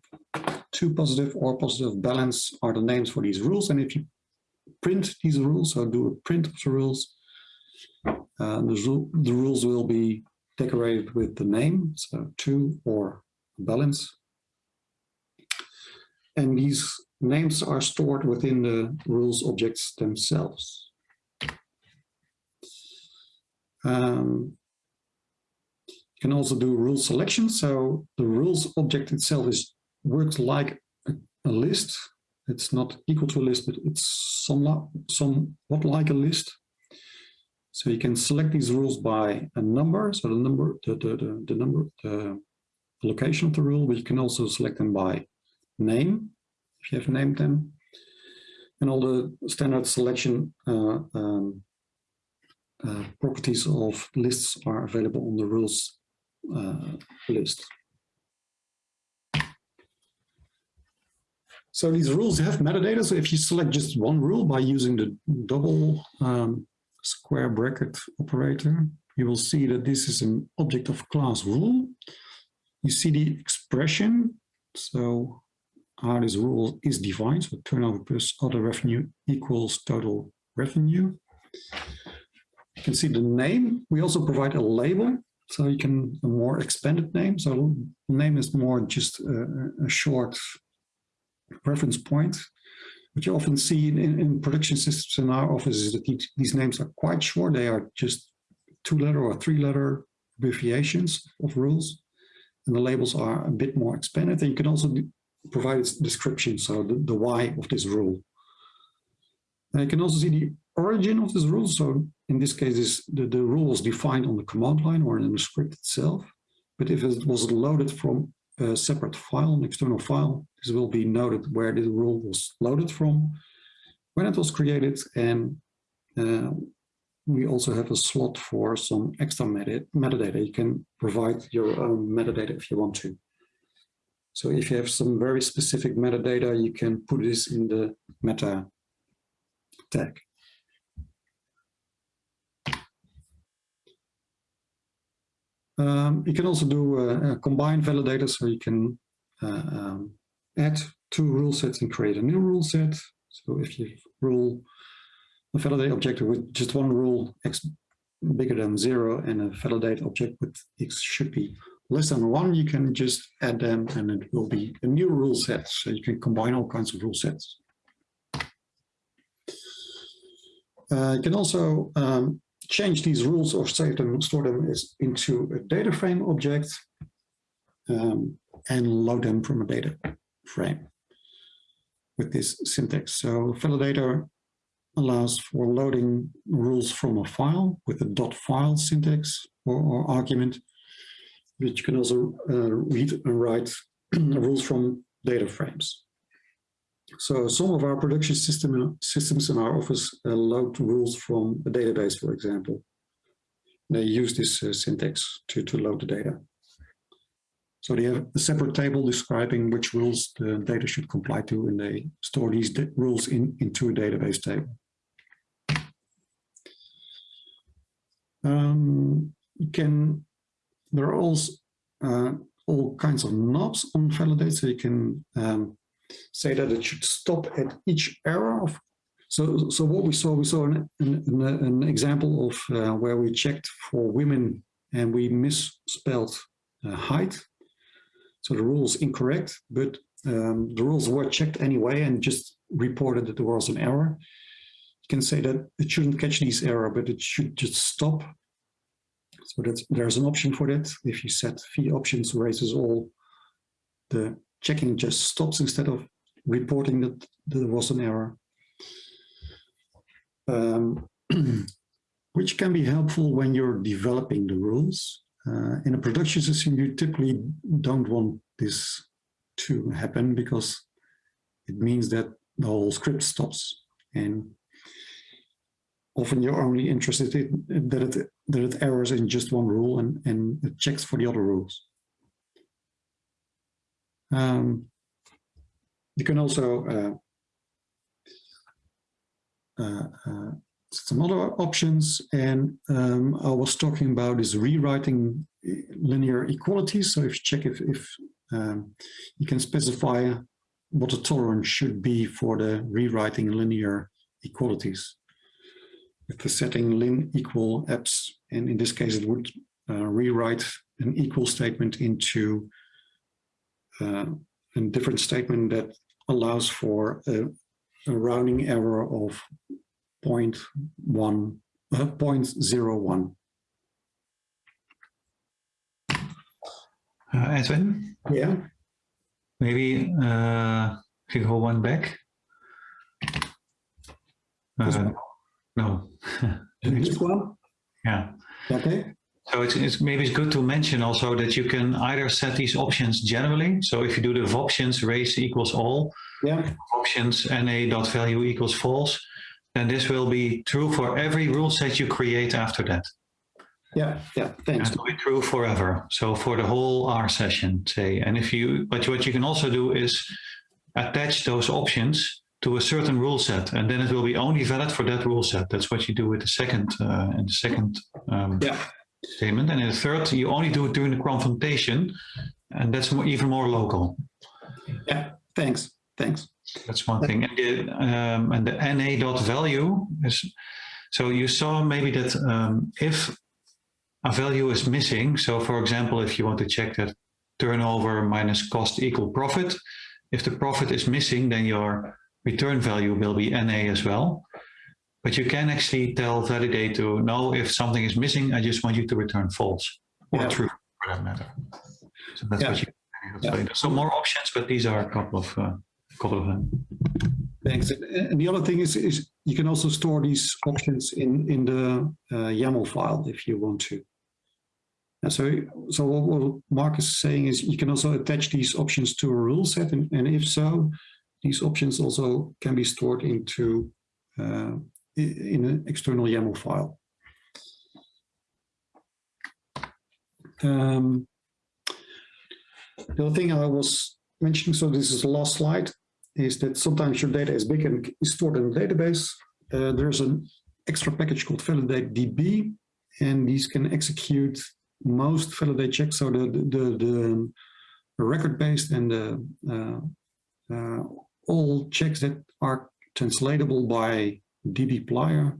two positive or positive balance are the names for these rules. And if you print these rules, or do a print of the rules, uh, the, the rules will be decorated with the name, so two or balance and these names are stored within the rules objects themselves. Um, you can also do rule selection. So the rules object itself is works like a, a list. It's not equal to a list, but it's somewhat, somewhat like a list. So you can select these rules by a number. So the number, the, the, the, the number, the location of the rule, but you can also select them by name, if you have named them, and all the standard selection uh, um, uh, properties of lists are available on the rules uh, list. So these rules have metadata. So if you select just one rule by using the double um, square bracket operator, you will see that this is an object of class rule. You see the expression. So how this rule is defined. So turnover plus other revenue equals total revenue. You can see the name. We also provide a label. So you can a more expanded name. So the name is more just a, a short reference point. What you often see in, in, production systems in our office is that these, these names are quite short. They are just two letter or three letter abbreviations of rules. And the labels are a bit more expanded. And you can also provide its description, so the, the why of this rule. And you can also see the origin of this rule. So in this case, is the, the rule was defined on the command line or in the script itself. But if it was loaded from a separate file, an external file, this will be noted where the rule was loaded from, when it was created, and uh, we also have a slot for some extra meta metadata. You can provide your own metadata if you want to. So if you have some very specific metadata, you can put this in the meta tag. Um, you can also do a, a combined validator, so you can uh, um, add two rule sets and create a new rule set. So if you rule a validate object with just one rule x bigger than zero and a validate object with x should be less than one, you can just add them and it will be a new rule set. So you can combine all kinds of rule sets. Uh, you can also um, change these rules or save them, store them into a data frame object um, and load them from a data frame with this syntax. So validator allows for loading rules from a file with a dot file syntax or, or argument which can also uh, read and write (clears throat) rules from data frames. So some of our production system, systems in our office load rules from a database, for example. They use this uh, syntax to, to load the data. So they have a separate table describing which rules the data should comply to, and they store these rules in, into a database table. Um, can there are also uh, all kinds of knobs on validate, so you can um, say that it should stop at each error of. So, so what we saw, we saw an, an, an example of uh, where we checked for women and we misspelled uh, height. So the rule is incorrect, but um, the rules were checked anyway and just reported that there was an error. You can say that it shouldn't catch these error, but it should just stop so that there's an option for that. If you set voptions raises all, the checking just stops instead of reporting that there was an error. Um, (clears throat) which can be helpful when you're developing the rules. Uh, in a production system, you typically don't want this to happen because it means that the whole script stops. And often you're only interested in that it, that it errors in just one rule and, and it checks for the other rules. Um, you can also uh, uh, uh, some other options and um, I was talking about is rewriting linear equalities. So if you check if, if um, you can specify what the tolerance should be for the rewriting linear equalities with the setting lin equal apps, and in this case it would uh, rewrite an equal statement into uh, a different statement that allows for a, a rounding error of 0.1, uh, 0.01. Uh, Edwin? Yeah. Maybe uh, if you go one back. Uh, no. (laughs) This one? Yeah. Okay. So it's, it's, maybe it's good to mention also that you can either set these options generally. So if you do the options raise equals all, yeah. options dot value equals false, then this will be true for every rule set you create after that. Yeah, yeah, thanks. It will be true forever. So for the whole R session, say, and if you, but what you can also do is attach those options to a certain rule set, and then it will be only valid for that rule set. That's what you do with the second, uh, and the second um, Yeah. Statement. And in the third, you only do it during the confrontation, and that's more, even more local. Yeah, thanks, thanks. That's one thing. And the, um, and the NA dot value is, so you saw maybe that um, if a value is missing, so for example, if you want to check that turnover minus cost equal profit, if the profit is missing, then your return value will be NA as well. But you can actually tell validate to know if something is missing, I just want you to return false or Yeah. true for that matter. So that's Yeah. what you there's some more options, but these are a couple of uh, couple of them. Thanks. And the other thing is, is you can also store these options in, in the uh, YAML file if you want to. And so, so what, what Mark is saying is you can also attach these options to a rule set. And, and if so, these options also can be stored into uh, in an external YAML file. Um, the other thing I was mentioning, so this is the last slide, is that sometimes your data is big and is stored in a database. Uh, there's an extra package called validatedb, and these can execute most validate checks. So the the the, the record based and the uh, uh, all checks that are translatable by dbplyr.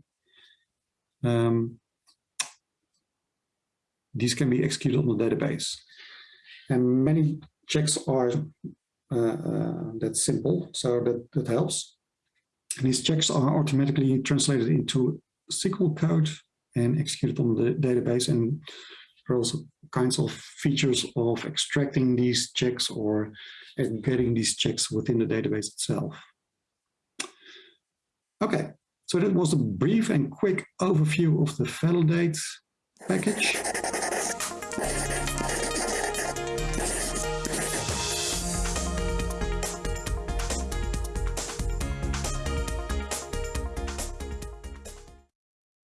Um, these can be executed on the database, and many checks are uh, uh, that's simple, so that, that helps. And these checks are automatically translated into SQL code and executed on the database. And there are also kinds of features of extracting these checks or aggregating these checks within the database itself. Okay, so that was a brief and quick overview of the Validate package.